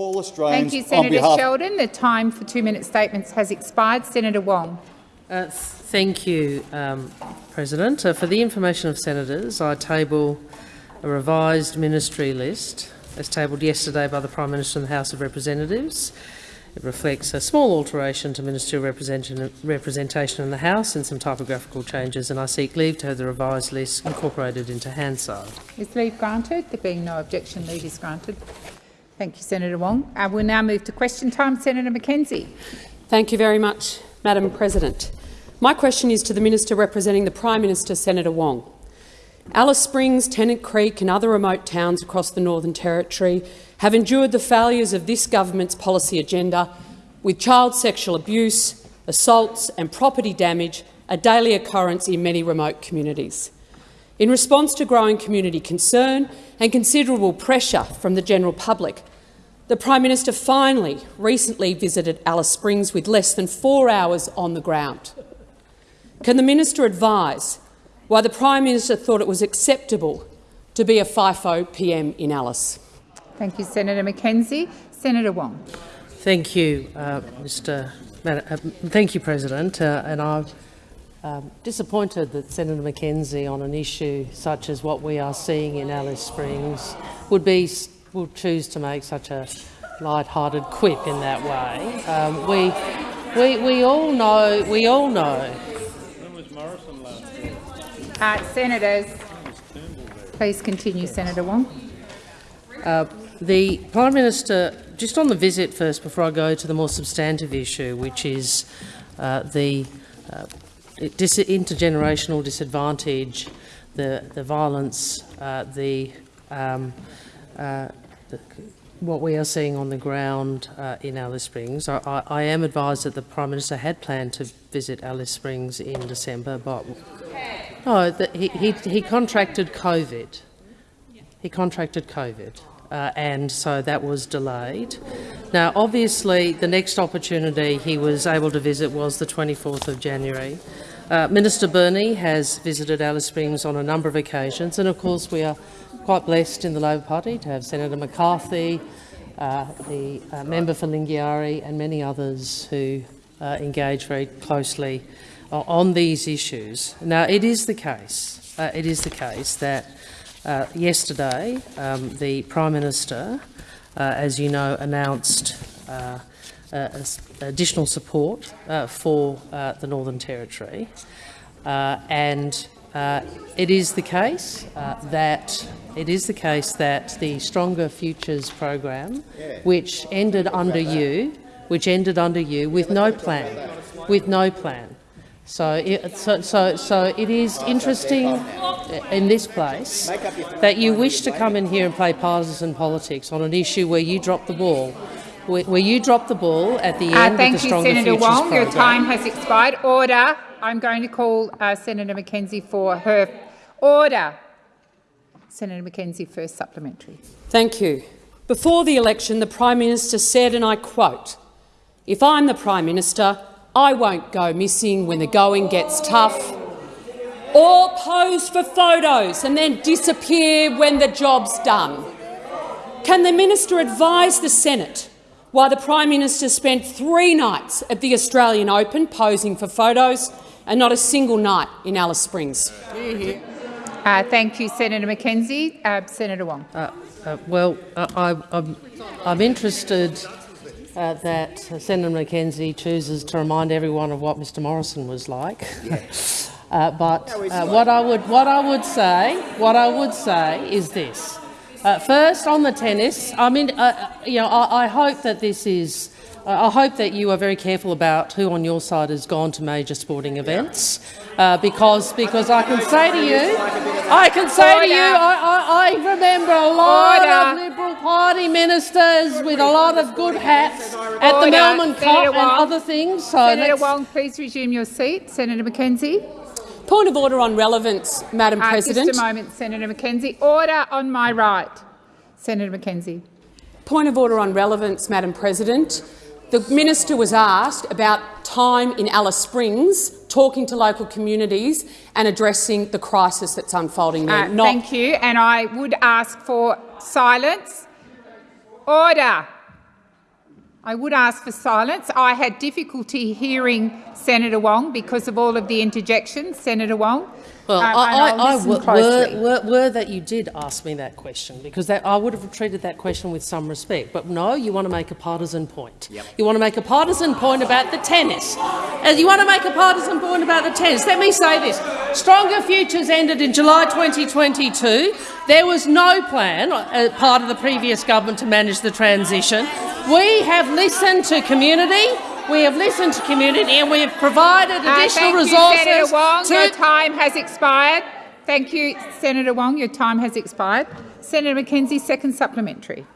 all Australians Thank you, Senator Sheldon. The time for two-minute statements has expired. Senator Wong. Uh, thank you, um, President. Uh, for the information of senators, I table a revised ministry list as tabled yesterday by the Prime Minister in the House of Representatives. It reflects a small alteration to ministerial representation in the House and some typographical changes, and I seek leave to have the revised list incorporated into Hansard. Is leave granted? There being no objection, leave is granted. Thank you, Senator Wong. Uh, we'll now move to question time. Senator McKenzie. Thank you very much, Madam President. My question is to the Minister representing the Prime Minister, Senator Wong. Alice Springs, Tennant Creek and other remote towns across the Northern Territory have endured the failures of this government's policy agenda, with child sexual abuse, assaults and property damage a daily occurrence in many remote communities. In response to growing community concern and considerable pressure from the general public, the Prime Minister finally recently visited Alice Springs with less than four hours on the ground. Can the minister advise why the Prime Minister thought it was acceptable to be a FIFO PM in Alice? Thank you, Senator McKenzie. Senator Wong. Thank you, uh, Mr. Uh, thank you, President. Uh, and I'm um, disappointed that Senator McKenzie, on an issue such as what we are seeing in Alice Springs, would be would choose to make such a light-hearted quip in that way. Um, we, we, we all know. We all know When was Morrison last? uh, Senators, please continue, Senator Wong. Uh, the Prime Minister, just on the visit first, before I go to the more substantive issue, which is uh, the uh, dis intergenerational disadvantage, the, the violence, uh, the, um, uh, the, what we are seeing on the ground uh, in Alice Springs. I, I, I, am advised that the Prime Minister had planned to visit Alice Springs in December, but no, the, he, he, he contracted COVID. He contracted COVID. Uh, and so that was delayed. Now, obviously, the next opportunity he was able to visit was the 24th of January. Uh, Minister Burney has visited Alice Springs on a number of occasions, and of course we are quite blessed in the Labor Party to have Senator McCarthy, uh, the uh, member for Lingiari and many others who uh, engage very closely on these issues. Now, it is the case, uh, it is the case that uh, yesterday um, the Prime Minister, uh, as you know, announced uh, additional support uh, for uh, the Northern Territory, and it is the case that it is the case that the Stronger Futures program, which ended under you, which ended under you with no plan, with no plan, so it, so, so, so it is interesting in this place that you wish to come in here and play partisan politics on an issue where you dropped the ball. Where, you dropped the ball at the uh, end uh, of the Stronger you, Senator Futures Wong. program. Your time has expired. Order. I'm going to call uh, Senator McKenzie for her order. Senator McKenzie, first supplementary. Thank you. Before the election, the Prime Minister said, and I quote, if I'm the Prime Minister, I won't go missing when the going gets tough or pose for photos and then disappear when the job's done. Can the minister advise the Senate why the Prime Minister spent three nights at the Australian Open posing for photos and not a single night in Alice Springs? Uh, thank you, Senator McKenzie. Uh, Senator Wong. Uh, uh well, I, am interested uh, that Senator McKenzie chooses to remind everyone of what Mr Morrison was like. Uh, but uh, what I would what I would say what I would say is this. Uh, first, on the tennis, I mean, uh, you know, I, I hope that this is. I hope that you are very careful about who on your side has gone to major sporting events, uh, because because I can say to you, I can say to you, I, I, I remember a lot Order. of Liberal Party ministers with a lot of good hats at the Melbourne Cup and other things. So Senator Wong, please resume your seat. Senator McKenzie. Point of order on relevance, Madam uh, President. Just a moment, Senator McKenzie. Order on my right. Senator McKenzie. Point of order on relevance, Madam President. The minister was asked about time in Alice Springs, talking to local communities and addressing the crisis that's unfolding there. Uh, thank you, and I would ask for silence. Order. I would ask for silence. I had difficulty hearing Senator Wong because of all of the interjections, Senator Wong. Well, Um, I, I'll I, I were, were, were that you did ask me that question, because that, I would have treated that question with some respect. But no, you want to make a partisan point. You want to make a partisan point about the tennis. And you want to make a partisan point about the tennis. Let me say this. Stronger Futures ended in July 2022. There was no plan, uh, part of the previous government, to manage the transition. We have listened to community. We have listened to community and we have provided Uh, additional thank resources you, Senator Wong. to Your time has expired. Thank you, Senator Wong. Your time has expired. Senator McKenzie, second supplementary.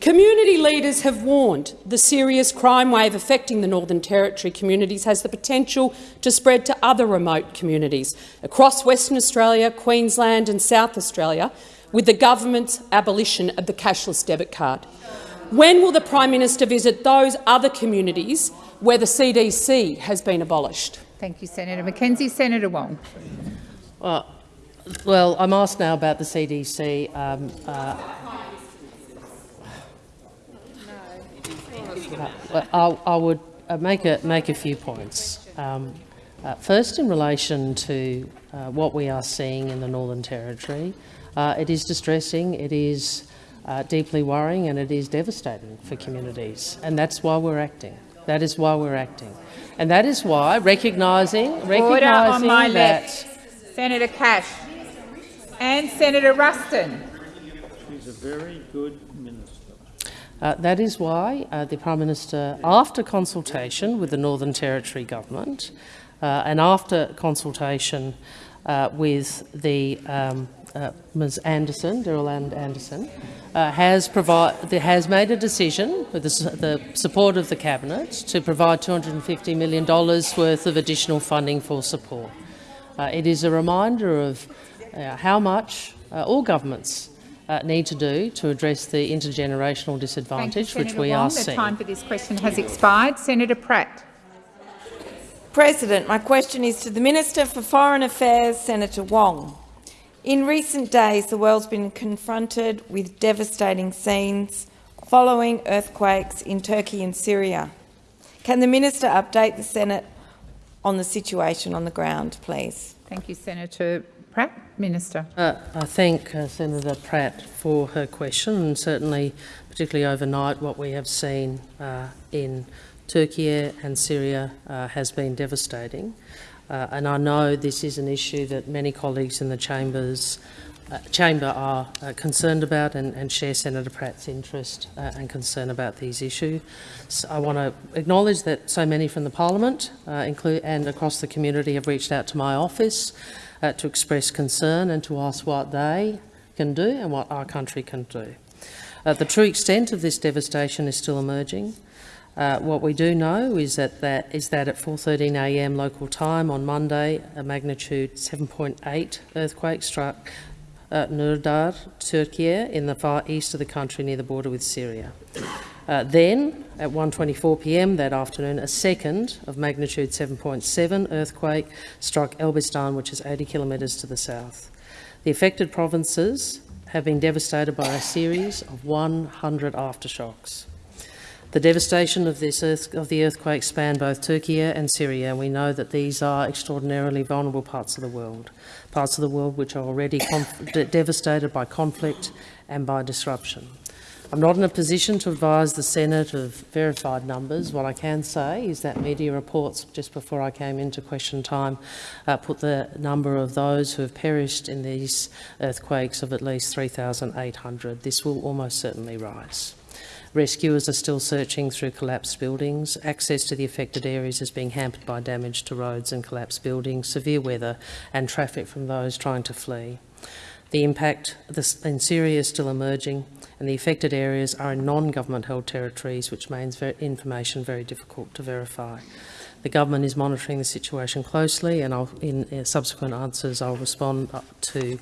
Community leaders have warned the serious crime wave affecting the Northern Territory communities has the potential to spread to other remote communities across Western Australia, Queensland and South Australia with the government's abolition of the cashless debit card. When will the Prime Minister visit those other communities where the CDC has been abolished? Thank you, Senator McKenzie. Senator Wong. Uh, well, I'm asked now about the CDC. Um, uh, uh, I, I would uh, make a make a few points. Um, uh, first, in relation to uh, what we are seeing in the Northern Territory, uh, it is distressing. It is uh, deeply worrying, and it is devastating for communities. And that's why we're acting. That is why we're acting, and that is why recognising Order on recognising my that. left. Senator Cash and Senator Ruston. She's a very good minister. Uh, that is why uh, the Prime Minister, after consultation with the Northern Territory Government uh, and after consultation uh, with the um, uh, Ms Anderson, Dorrelle Anderson, uh, has, provide, has made a decision with the, the support of the Cabinet to provide $250 million worth of additional funding for support. Uh, it is a reminder of uh, how much uh, all governments uh, need to do to address the intergenerational Thank you, disadvantage which we Wong. are The seeing. time for this question has expired. Senator Pratt. President, my question is to the Minister for Foreign Affairs, Senator Wong. In recent days, the world's been confronted with devastating scenes following earthquakes in Turkey and Syria. Can the minister update the Senate on the situation on the ground, please? Thank you, Senator Pratt. Minister. Uh, I thank uh, Senator Pratt for her question and certainly, particularly overnight, what we have seen uh, in Turkey and Syria uh, has been devastating. Uh, and I know this is an issue that many colleagues in the chambers, uh, chamber are uh, concerned about and, and share Senator Pratt's interest uh, and concern about these issues. So I want to acknowledge that so many from the parliament uh, include, and across the community have reached out to my office uh, to express concern and to ask what they can do and what our country can do. The true extent of this devastation is still emerging. Uh, what we do know is that, that, is that at 4.13am local time on Monday, a magnitude 7.8 earthquake struck uh, Nurdağı, Turkey, in the far east of the country near the border with Syria. Uh, then, at 1.24pm that afternoon, a second of magnitude 7.7 earthquake struck Elbistan, which is 80 kilometres to the south. The affected provinces have been devastated by a series of 100 aftershocks. The devastation of, this earth, of the earthquake spanned both Turkey and Syria, and we know that these are extraordinarily vulnerable parts of the world, parts of the world which are already de devastated by conflict and by disruption. I'm not in a position to advise the Senate of verified numbers. What I can say is that media reports just before I came into question time uh, put the number of those who have perished in these earthquakes of at least 3,800. This will almost certainly rise. Rescuers are still searching through collapsed buildings. Access to the affected areas is being hampered by damage to roads and collapsed buildings, severe weather and traffic from those trying to flee. The impact in Syria is still emerging and the affected areas are in non-government held territories, which makes information very difficult to verify. The government is monitoring the situation closely and I'll, in uh, subsequent answers I'll respond to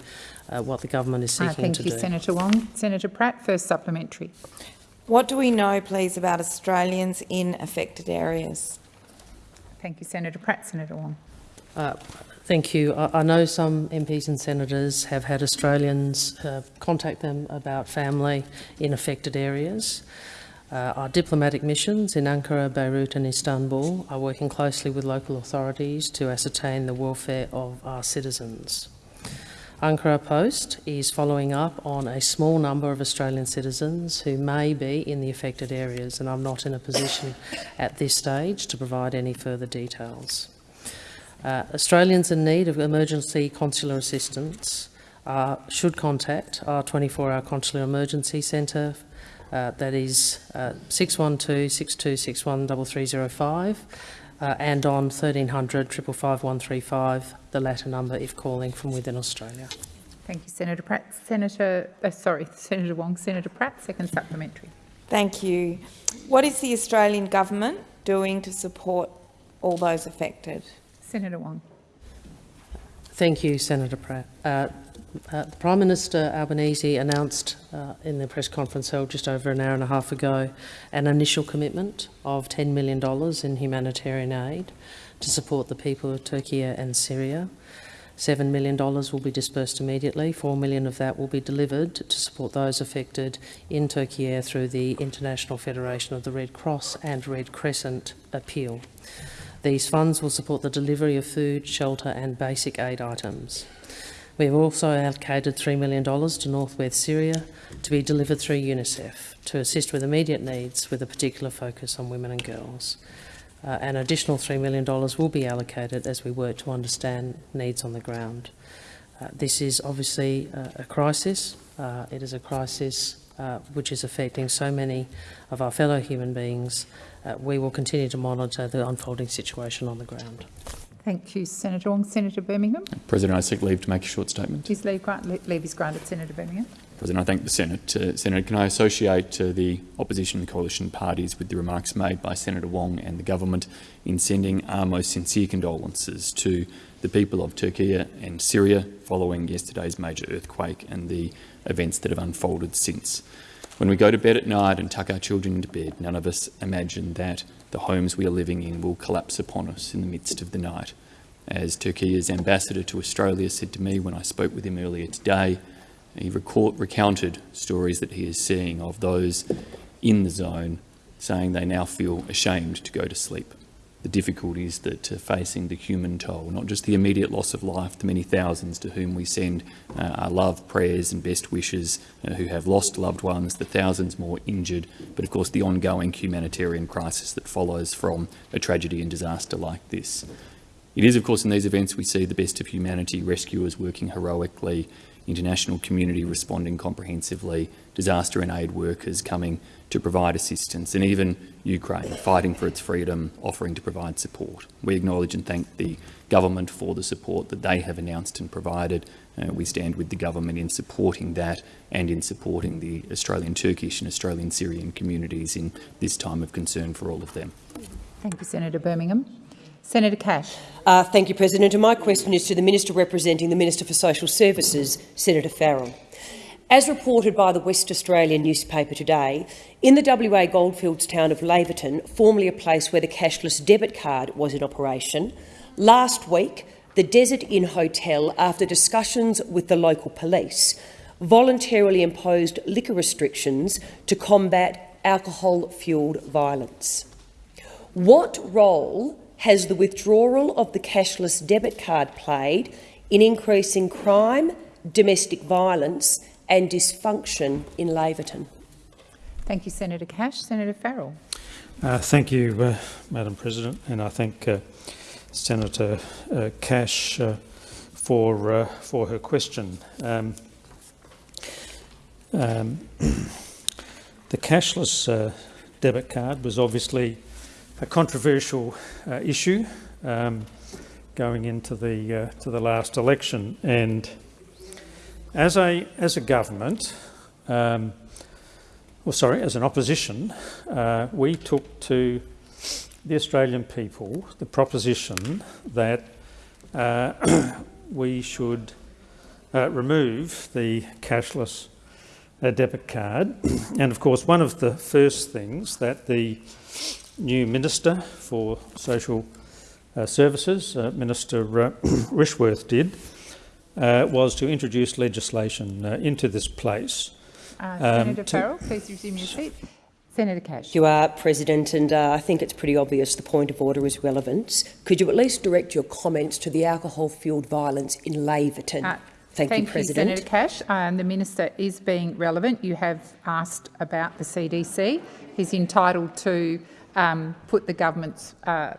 uh, what the government is Uh, seeking thank to you, do. Senator Wong. Senator Pratt, first supplementary. What do we know, please, about Australians in affected areas? Thank you, Senator Pratt. Senator Wong. Uh, thank you. I, I know some MPs and senators have had Australians uh, contact them about family in affected areas. Uh, our diplomatic missions in Ankara, Beirut and Istanbul are working closely with local authorities to ascertain the welfare of our citizens. Ankara Post is following up on a small number of Australian citizens who may be in the affected areas and I'm not in a position at this stage to provide any further details. Uh, Australians in need of emergency consular assistance uh, should contact our 24-hour consular emergency centre uh, that is uh, 612 6261 3305 uh, and on 1300 555 135, the latter number if calling from within Australia. Thank you, Senator Pratt. Senator, uh, sorry, Senator Wong. Senator Pratt, second supplementary. Thank you. What is the Australian government doing to support all those affected? Senator Wong. Thank you, Senator Pratt. Uh, uh, Prime Minister Albanese announced uh, in the press conference held just over an hour and a half ago an initial commitment of $10 million in humanitarian aid to support the people of Turkey and Syria. $7 million will be dispersed immediately. 4 million of that will be delivered to support those affected in Turkey through the International Federation of the Red Cross and Red Crescent appeal. These funds will support the delivery of food, shelter and basic aid items. We have also allocated $3 million to northwest Syria to be delivered through UNICEF to assist with immediate needs with a particular focus on women and girls. Uh, an additional $3 million will be allocated as we work to understand needs on the ground. Uh, this is obviously uh, a crisis. Uh, it is a crisis uh, which is affecting so many of our fellow human beings. Uh, we will continue to monitor the unfolding situation on the ground. Thank you, Senator Wong. Senator Birmingham. President, I seek leave to make a short statement. Is leave, grant, leave is granted. Senator Birmingham. President, I thank the Senate. Uh, Senator, can I associate uh, the opposition and coalition parties with the remarks made by Senator Wong and the government in sending our most sincere condolences to the people of Turkey and Syria following yesterday's major earthquake and the events that have unfolded since. When we go to bed at night and tuck our children into bed, none of us imagine that the homes we are living in will collapse upon us in the midst of the night. As Turkey's ambassador to Australia said to me when I spoke with him earlier today, he recounted stories that he is seeing of those in the zone saying they now feel ashamed to go to sleep the difficulties that are facing the human toll, not just the immediate loss of life, the many thousands to whom we send uh, our love, prayers and best wishes uh, who have lost loved ones, the thousands more injured, but of course the ongoing humanitarian crisis that follows from a tragedy and disaster like this. It is, of course, in these events we see the best of humanity, rescuers working heroically, international community responding comprehensively, disaster and aid workers coming to provide assistance, and even Ukraine fighting for its freedom, offering to provide support. We acknowledge and thank the government for the support that they have announced and provided. Uh, we stand with the government in supporting that and in supporting the Australian Turkish and Australian Syrian communities in this time of concern for all of them. Thank you, Senator Birmingham. Senator Cash. Uh, thank you, President. And my question is to the Minister representing the Minister for Social Services, Senator Farrell. As reported by the West Australian newspaper today, in the WA goldfields town of Laverton, formerly a place where the cashless debit card was in operation, last week the Desert Inn Hotel, after discussions with the local police, voluntarily imposed liquor restrictions to combat alcohol-fuelled violence. What role has the withdrawal of the cashless debit card played in increasing crime, domestic violence and dysfunction in Laverton. Thank you, Senator Cash. Senator Farrell. Uh, thank you, uh, Madam President, and I thank uh, Senator uh, Cash uh, for uh, for her question. Um, um, the cashless debit card was obviously a controversial issue um, going into the to the last election, and as a, as a government, um, well, sorry, as an opposition, uh, we took to the Australian people the proposition that uh, we should uh, remove the cashless uh, debit card. And of course, one of the first things that the new Minister for Social uh, Services, uh, Minister Rishworth, did uh, was to introduce legislation uh, into this place. Uh, Senator um, Farrell, please resume your seat. Senator Cash. You are, President, and uh, I think it's pretty obvious the point of order is relevance. Could you at least direct your comments to the alcohol-fuelled violence in Laverton? Uh, Thank, you, President. Senator Cash. Um, the minister is being relevant. You have asked about the CDC. He's entitled to um, put the government's uh,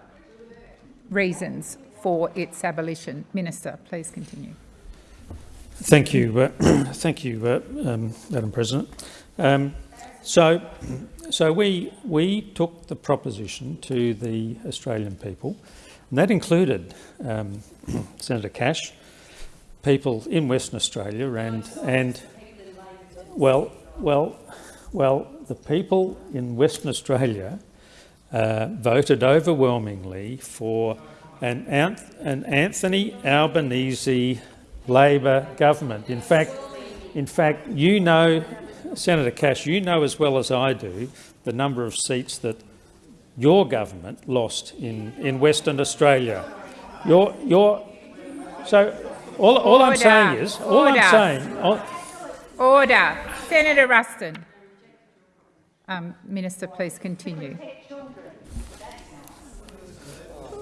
reasons for its abolition. Minister, please continue. Thank you, uh, thank you, uh, um, Madam President. Um, so, so we we took the proposition to the Australian people, and that included um, Senator Cash, people in Western Australia, and and well, well, well, the people in Western Australia uh, voted overwhelmingly for an, an Anthony Albanese Labor government. In fact, in fact, you know, Senator Cash, you know as well as I do the number of seats that your government lost in, in Western Australia. Your, your, so all, all I'm saying is, all Order. I'm saying, all, Order. Senator Ruston. Um, Minister, please continue.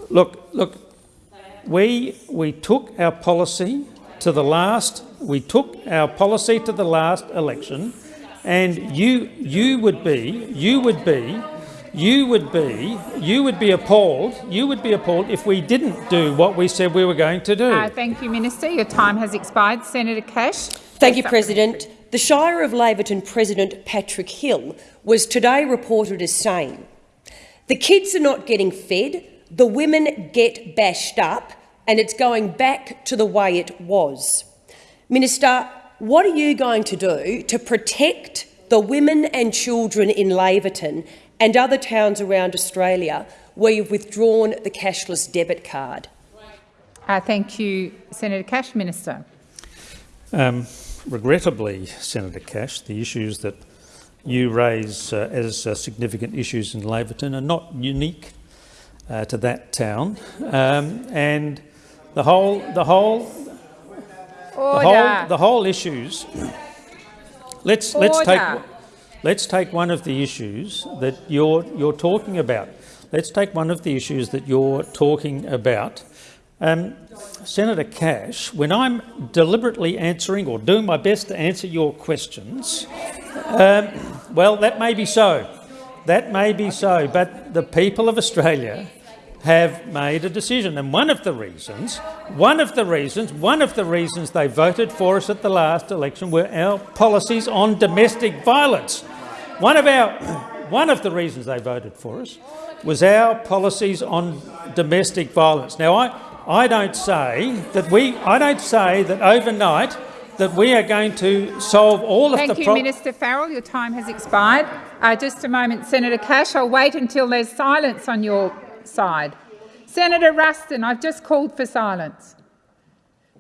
look, look, we we took our policy to the last. We took our policy to the last election, and you you would be you would be you would be you would be appalled you would be appalled if we didn't do what we said we were going to do. Uh, thank you, Minister. Your time has expired. Senator Cash. Thank you, President. The Shire of Laverton President Patrick Hill was today reported as saying, the kids are not getting fed, the women get bashed up, and it's going back to the way it was. Minister, what are you going to do to protect the women and children in Laverton and other towns around Australia where you've withdrawn the cashless debit card? Uh, thank you, Senator Cash. Minister. Um, regrettably, Senator Cash, the issues that you raise uh, as uh, significant issues in Laverton are not unique uh, to that town, um, and the whole, the whole, the whole, the whole issues. Let's let's take let's take one of the issues that you're you're talking about. Let's take one of the issues that you're talking about. Um, Senator Cash, when I'm deliberately answering or doing my best to answer your questions, um, well, that may be so. That may be so, but the people of Australia have made a decision, and one of the reasons, one of the reasons, one of the reasons they voted for us at the last election were our policies on domestic violence. One of our, one of the reasons they voted for us was our policies on domestic violence. Now, I, I don't say that we, I don't say that overnight that we are going to solve all of the. Thank you. Minister Farrell. Your time has expired. Uh, just a moment, Senator Cash. I'll wait until there's silence on your side. Senator Ruston, I've just called for silence.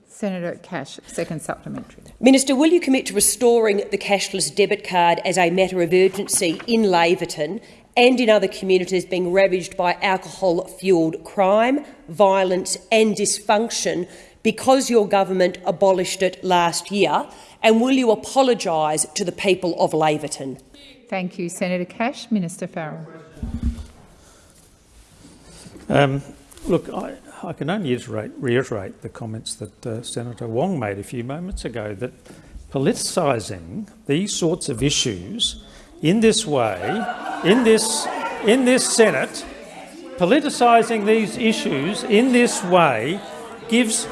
Senator Cash, second supplementary. Minister, will you commit to restoring the cashless debit card as a matter of urgency in Laverton and in other communities being ravaged by alcohol-fuelled crime, violence and dysfunction because your government abolished it last year? And will you apologise to the people of Laverton? Thank you, Senator Cash. Minister Farrell. Um, look, I, I can only iterate, reiterate the comments that uh, Senator Wong made a few moments ago, that politicising these sorts of issues in this way, in this, in this Senate, politicising these issues in this way gives,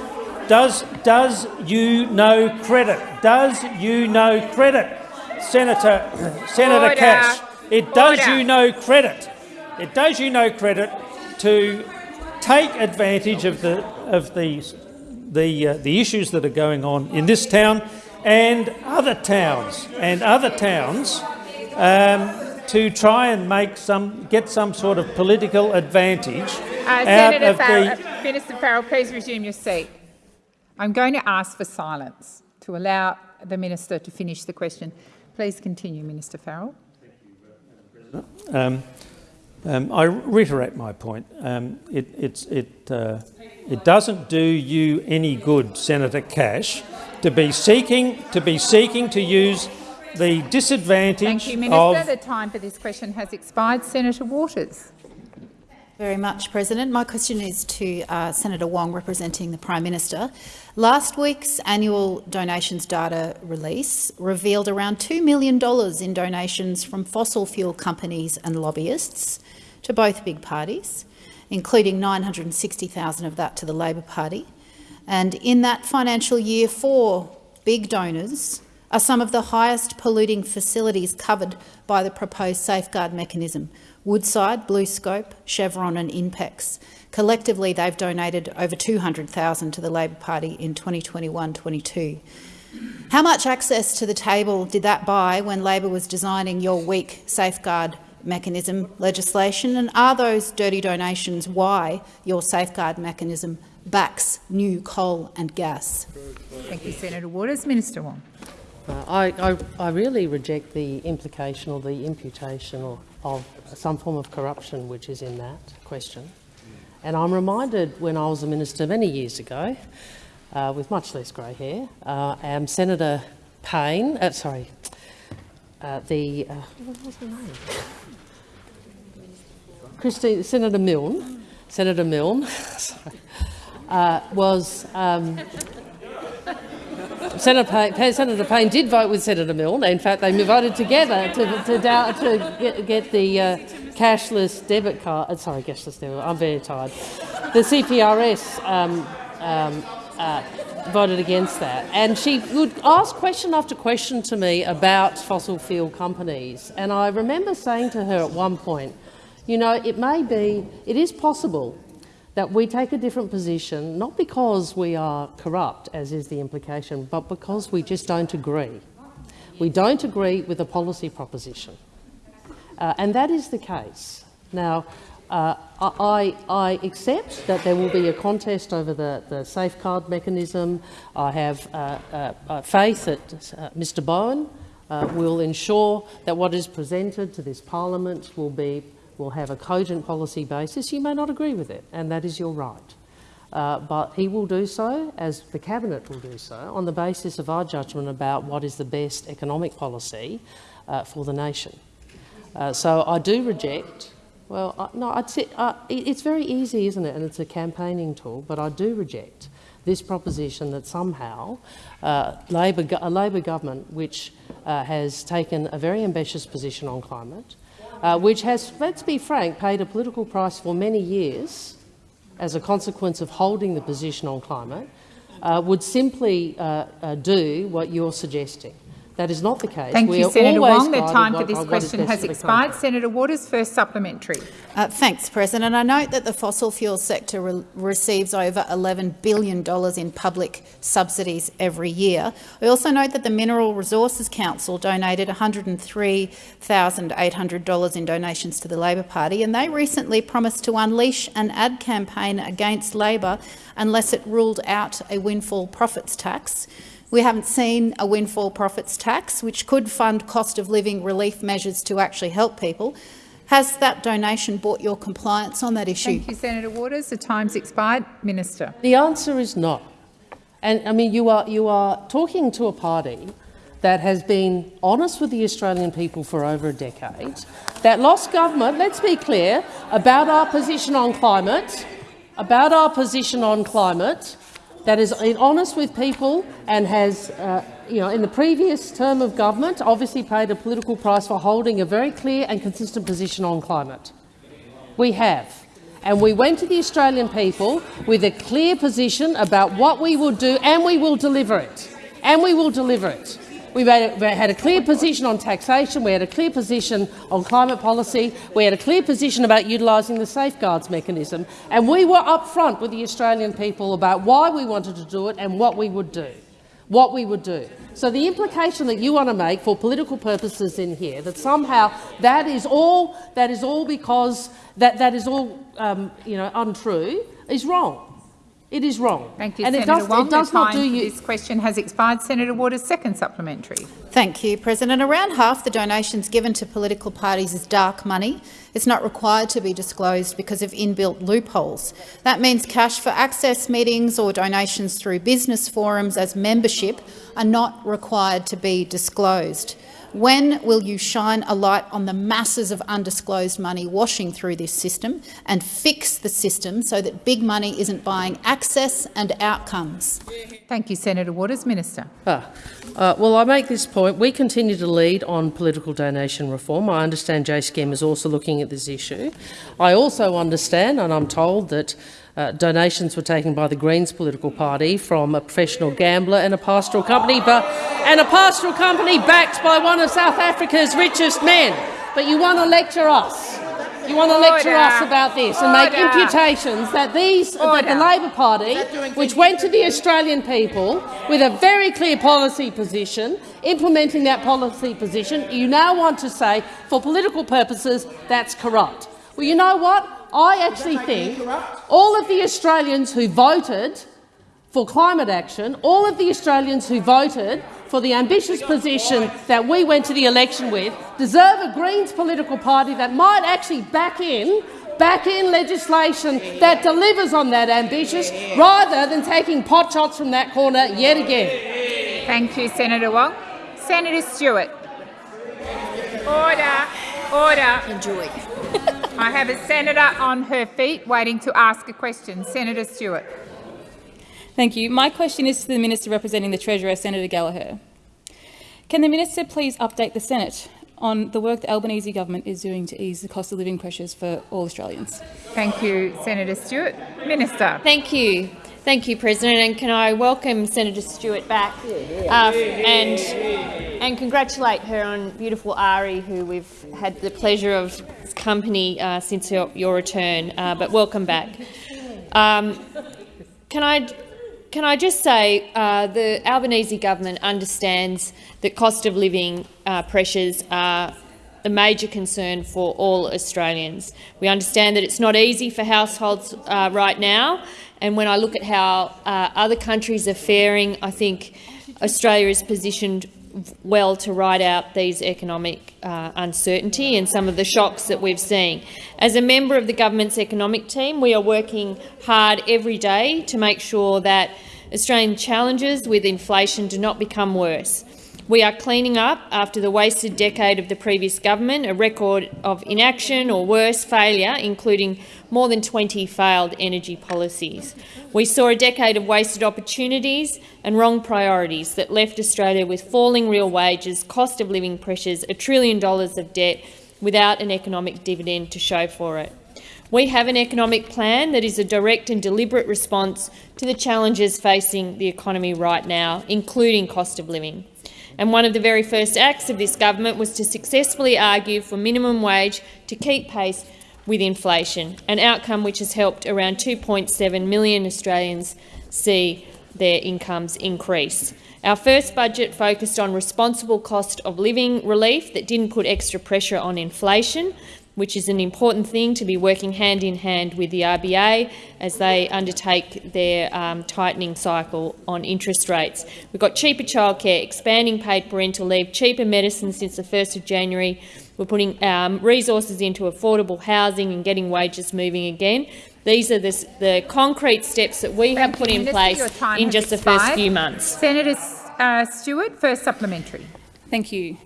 does, does you no credit, does you no credit, Senator, Senator Order. Cash. It does Order. you no credit. It does you no credit to take advantage of the of the the uh, the issues that are going on in this town and other towns and other towns um, to try and make some get some sort of political advantage Uh, out Senator of Farrell, the. uh, Minister Farrell, please resume your seat. I'm going to ask for silence to allow the minister to finish the question. Please continue, Minister Farrell. Thank you, Um, um, I reiterate my point. Um, it, it's, it, uh, it doesn't do you any good, Senator Cash, to be seeking to be seeking to use the disadvantage Thank you, Minister. of The time for this question has expired. Senator Waters. Very much, President. My question is to uh, Senator Wong, representing the Prime Minister. Last week's annual donations data release revealed around $2 million in donations from fossil fuel companies and lobbyists to both big parties, including 960,000 of that to the Labor Party. And in that financial year, four big donors are some of the highest polluting facilities covered by the proposed safeguard mechanism, Woodside, BlueScope, Chevron and Inpex. Collectively, they've donated over 200,000 to the Labor Party in 2021-22. How much access to the table did that buy when Labor was designing your weak safeguard mechanism legislation? And are those dirty donations why your safeguard mechanism backs new coal and gas? Thank you, Senator Waters. Minister Wong. Uh, I, I, I really reject the implication or the imputation of, of some form of corruption which is in that question. And I'm reminded when I was a minister many years ago, uh, with much less grey hair, uh, and Senator Payne, uh, sorry, uh, the, uh? Christine, Senator Milne, Senator Milne, uh, was um, Senator Payne, Senator Payne did vote with Senator Milne. In fact, they voted together to, to, to get, get, the uh, cashless debit card. Uh, sorry, cashless debit. I'm very tired. The CPRS um, um, uh, voted against that, and she would ask question after question to me about fossil fuel companies. And I remember saying to her at one point, you know, it may be, it is possible that we take a different position, not because we are corrupt, as is the implication, but because we just don't agree. We don't agree with a policy proposition. Uh, and that is the case. Now, uh, I, I, accept that there will be a contest over the, the safeguard mechanism. I have uh, uh, uh faith that uh, Mr Bowen will ensure that what is presented to this parliament will be will have a cogent policy basis, you may not agree with it, and that is your right. Uh, but he will do so, as the Cabinet will do so, on the basis of our judgment about what is the best economic policy uh, for the nation. Uh, so I do reject, well, I, no, I'd say, uh, it's very easy, isn't it, and it's a campaigning tool, but I do reject this proposition that somehow uh, Labor, a Labor government which uh, has taken a very ambitious position on climate, uh, which has, let's be frank, paid a political price for many years as a consequence of holding the position on climate, uh, would simply uh, uh do what you're suggesting. That is not the case. Thank we you, Senator Wong. The time for this question has expired. Senator Waters, first supplementary. Uh, thanks, President. I note that the fossil fuel sector re receives over $11 billion in public subsidies every year. I also note that the Mineral Resources Council donated $103,800 in donations to the Labor Party, and they recently promised to unleash an ad campaign against Labor unless it ruled out a windfall profits tax. We haven't seen a windfall profits tax, which could fund cost of living relief measures to actually help people. Has that donation brought your compliance on that issue? Thank you, Senator Waters. The time's expired. Minister. The answer is no. And I mean, you are, you are talking to a party that has been honest with the Australian people for over a decade, that lost government, let's be clear, about our position on climate, about our position on climate, that is honest with people and has, uh, you know, in the previous term of government, obviously paid a political price for holding a very clear and consistent position on climate. We have. And we went to the Australian people with a clear position about what we will do, and we will deliver it. And we will deliver it. We, had a clear position on taxation, we had a clear position on climate policy, we had a clear position about utilising the safeguards mechanism, and we were upfront with the Australian people about why we wanted to do it and what we would do. What we would do. So the implication that you want to make for political purposes in here, that somehow that is all, that is all because that, that is all um, you know, untrue, is wrong. It is wrong. Thank you, and Senator it does, Wong. It does the not time do you. This question has expired. Senator Waters, second supplementary. Thank you, President. Around half the donations given to political parties is dark money. It's not required to be disclosed because of inbuilt loopholes. That means cash for access meetings or donations through business forums as membership are not required to be disclosed. When will you shine a light on the masses of undisclosed money washing through this system and fix the system so that big money isn't buying access and outcomes? Thank you, Senator Waters. Minister. Ah, uh, well, I make this point. We continue to lead on political donation reform. I understand JSCM is also looking at this issue. I also understand, and I'm told that uh, donations were taken by the Greens political party from a professional gambler and a pastoral company, but, and a pastoral company backed by one of South Africa's richest men. But you want to lecture us. You want to lecture Order. us about this and make imputations that these, that the Labor Party, which went to the Australian people with a very clear policy position, implementing that policy position, you now want to say, for political purposes, that's corrupt. Well, you know what? I actually think all of the Australians who voted for climate action, all of the Australians who voted for the ambitious position that we went to the election with, deserve a Greens political party that might actually back in back in legislation that delivers on that ambitious, rather than taking pot shots from that corner yet again. Thank you, Senator Wong. Senator Stewart. Order. Order. Enjoy. I have a senator on her feet waiting to ask a question. Senator Stewart. Thank you. My question is to the Minister representing the Treasurer, Senator Gallagher. Can the Minister please update the Senate on the work the Albanese government is doing to ease the cost of living pressures for all Australians? Thank you, Senator Stewart. Minister. Thank you. Thank you, President. And can I welcome Senator Stewart back uh, and, and congratulate her on beautiful Ari, who we've had the pleasure of company uh, since your, your return. Uh, but welcome back. Um, can I can I just say uh, the Albanese government understands that cost of living uh, pressures are a major concern for all Australians. We understand that it's not easy for households uh, right now, and when I look at how uh, other countries are faring, I think Australia is positioned well to ride out these economic uh, uncertainty and some of the shocks that we've seen. As a member of the government's economic team, we are working hard every day to make sure that Australian challenges with inflation do not become worse. We are cleaning up after the wasted decade of the previous government, a record of inaction or worse, failure, including more than 20 failed energy policies. We saw a decade of wasted opportunities and wrong priorities that left Australia with falling real wages, cost of living pressures, a trillion dollars of debt without an economic dividend to show for it. We have an economic plan that is a direct and deliberate response to the challenges facing the economy right now, including cost of living. And one of the very first acts of this government was to successfully argue for minimum wage to keep pace with inflation, an outcome which has helped around 2.7 million Australians see their incomes increase. Our first budget focused on responsible cost of living relief that didn't put extra pressure on inflation, which is an important thing to be working hand in hand with the RBA as they undertake their um, tightening cycle on interest rates. We've got cheaper childcare, expanding paid parental leave, cheaper medicine since the 1st of January. We're putting um, resources into affordable housing and getting wages moving again. These are the, the concrete steps that we have put you, in Minister. Place in has just the first few months. Senator uh, Stewart, first supplementary. Thank you.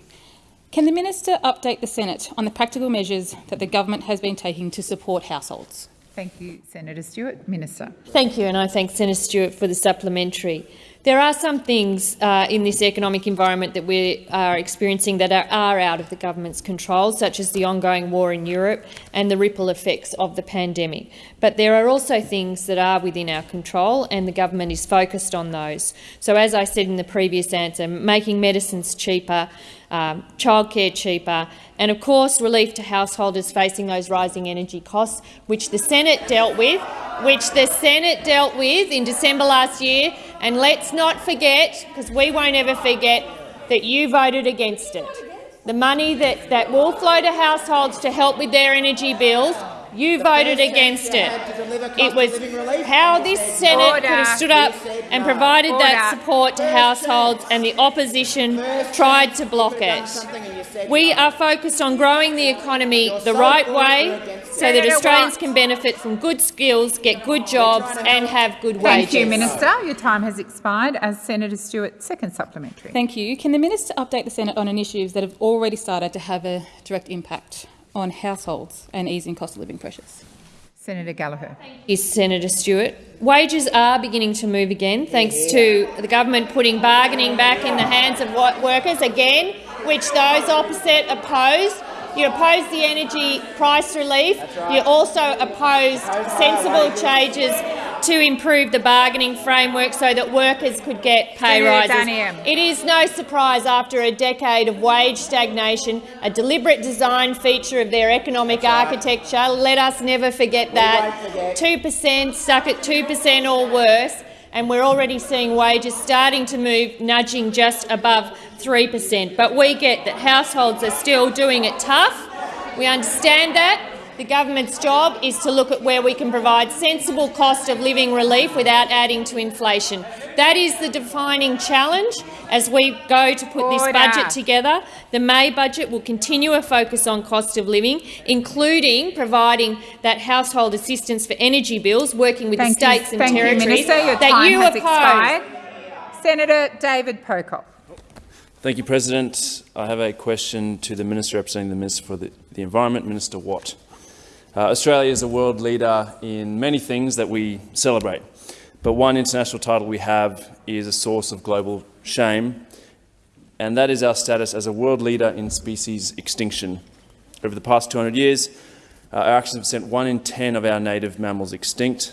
Can the Minister update the Senate on the practical measures that the government has been taking to support households? Thank you, Senator Stewart. Minister. Thank you, and I thank Senator Stewart for the supplementary. There are some things uh, in this economic environment that we are experiencing that are, are out of the government's control, such as the ongoing war in Europe and the ripple effects of the pandemic. But there are also things that are within our control, and the government is focused on those. So, as I said in the previous answer, making medicines cheaper, um, childcare cheaper, and of course relief to householders facing those rising energy costs, which the Senate dealt with, which the Senate dealt with in December last year. And let's not forget, because we won't ever forget, that you voted against it. The money that, that will flow to households to help with their energy bills, you voted against it. It was how this Senate could have stood up and provided that support to households, and the opposition tried to block it. We are focused on growing the economy the right way, so that Australians can benefit from good skills, get good jobs and have good wages. Thank you, Minister. Your time has expired. As Senator Stewart, second supplementary. Thank you. Can the minister update the Senate on initiatives that have already started to have a direct impact on households and easing cost of living pressures? Senator Gallagher. Is Senator Stewart. Wages are beginning to move again, thanks to the government putting bargaining back in the hands of wo- workers again, which those opposite opposed. You opposed the energy price relief. You also opposed sensible changes to improve the bargaining framework so that workers could get pay rises. It is no surprise after a decade of wage stagnation, a deliberate design feature of their economic architecture. Let us never forget that. 2% stuck at 2% or worse, and we're already seeing wages starting to move, nudging just above 3%. But we get that households are still doing it tough. We understand that. The government's job is to look at where we can provide sensible cost of living relief without adding to inflation. That is the defining challenge as we go to put this budget together. The May budget will continue a focus on cost of living, including providing that household assistance for energy bills, working with Thank the states you. and Thank you, territories Minister. Your that time you has oppose. expired. Senator David Pocock. Thank you, President. I have a question to the Minister representing the Minister for the, the Environment, Minister Watt. Uh, Australia is a world leader in many things that we celebrate, but one international title we have is a source of global shame, and that is our status as a world leader in species extinction. Over the past 200 years, uh, our actions have sent one in 10 of our native mammals extinct.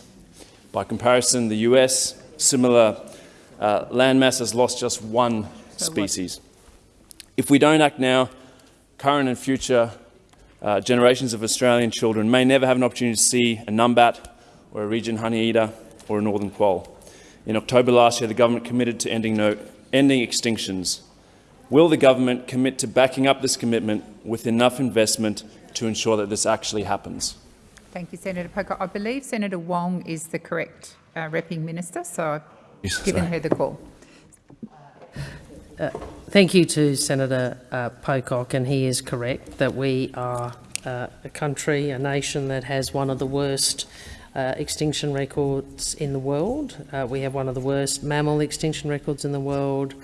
By comparison, the US, similar uh, landmass has lost just one species. If we don't act now, current and future uh, generations of Australian children may never have an opportunity to see a numbat or a regent honeyeater or a northern quoll. In October last year, the government committed to ending, no, ending extinctions. Will the government commit to backing up this commitment with enough investment to ensure that this actually happens? Thank you, Senator Pocock. I believe Senator Wong is the correct uh, repping minister, so I've Yes, given sorry. her the call. Thank you to Senator uh, Pocock, and he is correct that we are uh, a country, a nation that has one of the worst uh, extinction records in the world. Uh, we have one of the worst mammal extinction records in the world.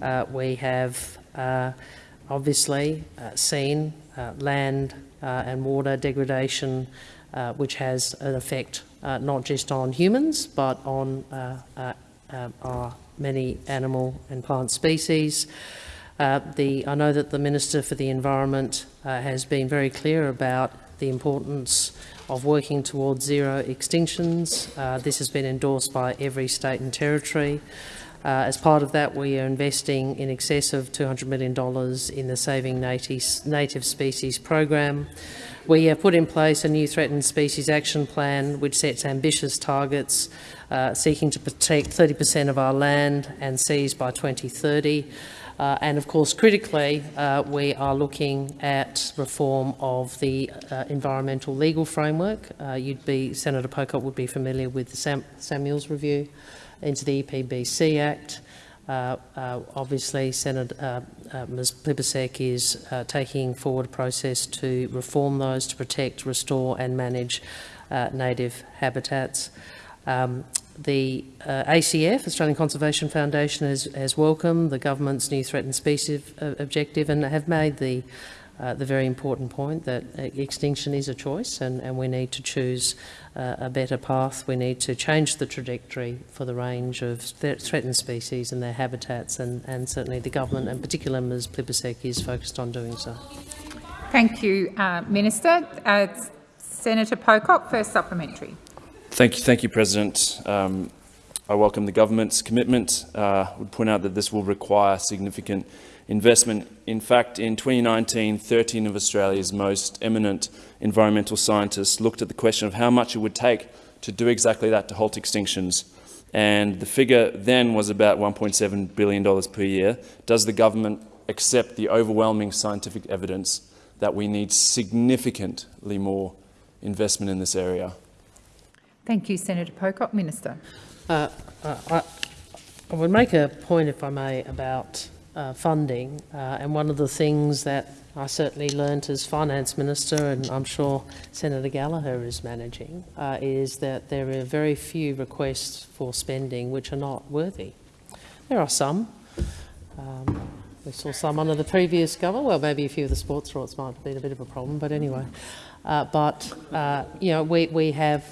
Uh, we have uh, obviously uh, seen uh, land uh, and water degradation, uh, which has an effect uh, not just on humans but on uh, uh, uh, our many animal and plant species. Uh, the, I know that the Minister for the Environment uh, has been very clear about the importance of working towards zero extinctions. Uh, this has been endorsed by every state and territory. Uh, as part of that, we are investing in excess of $200 million in the Saving Native, Species program. We have put in place a new threatened species action plan which sets ambitious targets uh, seeking to protect 30% of our land and seas by 2030. Uh, and of course, critically, uh, we are looking at reform of the uh, environmental legal framework. Uh, you'd be, Senator Pocock would be familiar with the Sam Samuel's review into the EPBC Act. Uh, uh, obviously, Senator uh, uh, Ms Plibersek is uh, taking forward a process to reform those to protect, restore and manage uh, native habitats. Um, the ACF, Australian Conservation Foundation, has, has welcomed the government's new threatened species objective and have made the, uh, the very important point that uh, extinction is a choice and, and we need to choose uh, a better path. We need to change the trajectory for the range of th threatened species and their habitats and, and certainly the government, and particularly Ms Plibersek, is focused on doing so. Thank you, uh, Minister. Uh, Senator Pocock, first supplementary. Thank you, thank you, President. Um, I welcome the government's commitment. Uh, would point out that this will require significant investment. In fact, in 2019, 13 of Australia's most eminent environmental scientists looked at the question of how much it would take to do exactly that, to halt extinctions. And the figure then was about $1.7 billion per year. Does the government accept the overwhelming scientific evidence that we need significantly more investment in this area? Thank you, Senator Pocock. Minister. Uh, uh, I, I would make a point, if I may, about uh, funding. Uh, and one of the things that I certainly learnt as finance minister, and I'm sure Senator Gallagher is managing, uh, is that there are very few requests for spending which are not worthy. There are some. Um, we saw some under the previous government. Well, maybe a few of the sports rorts might have been a bit of a problem, but anyway. Uh, but uh, you know, we we have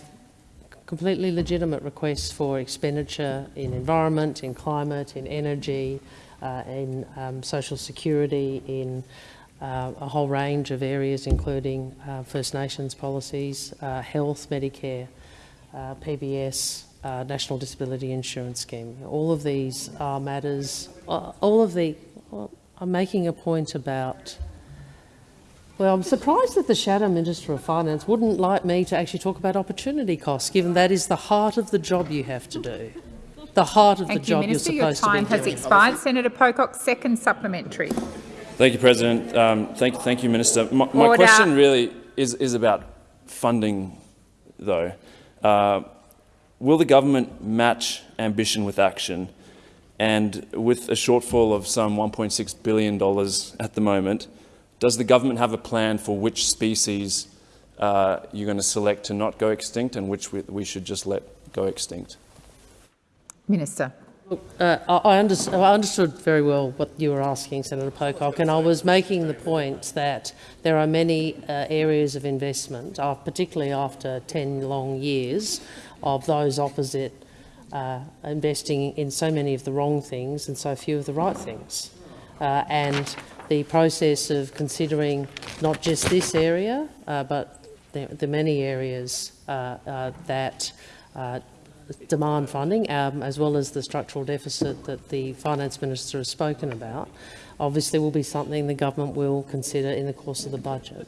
completely legitimate requests for expenditure in environment, in climate, in energy, uh, in um, social security, in uh, a whole range of areas, including uh, First Nations policies, uh, health, Medicare, uh, PBS, uh, National Disability Insurance Scheme. All of these are matters, all of the, well, I'm making a point about well, I'm surprised that the Shadow Minister of Finance wouldn't like me to actually talk about opportunity costs, given that is the heart of the job you have to do. The heart of Thank the you, job Minister. you're Your supposed time to be has doing. expired. Senator Pocock, second supplementary. Thank you, President. Um, thank, thank you, Minister. My, my question really is, is about funding, though. Uh, will the government match ambition with action? And with a shortfall of some $1.6 billion at the moment, does the government have a plan for which species uh, you're going to select to not go extinct and which we, we should just let go extinct? Minister. Uh, I, under- I understood very well what you were asking, Senator Pocock, and I was making the point that there are many uh, areas of investment, uh, particularly after 10 long years of those opposite uh, investing in so many of the wrong things and so few of the right things. Uh, and the process of considering not just this area, uh, but the, the many areas that demand funding, um, as well as the structural deficit that the finance minister has spoken about, obviously will be something the government will consider in the course of the budget.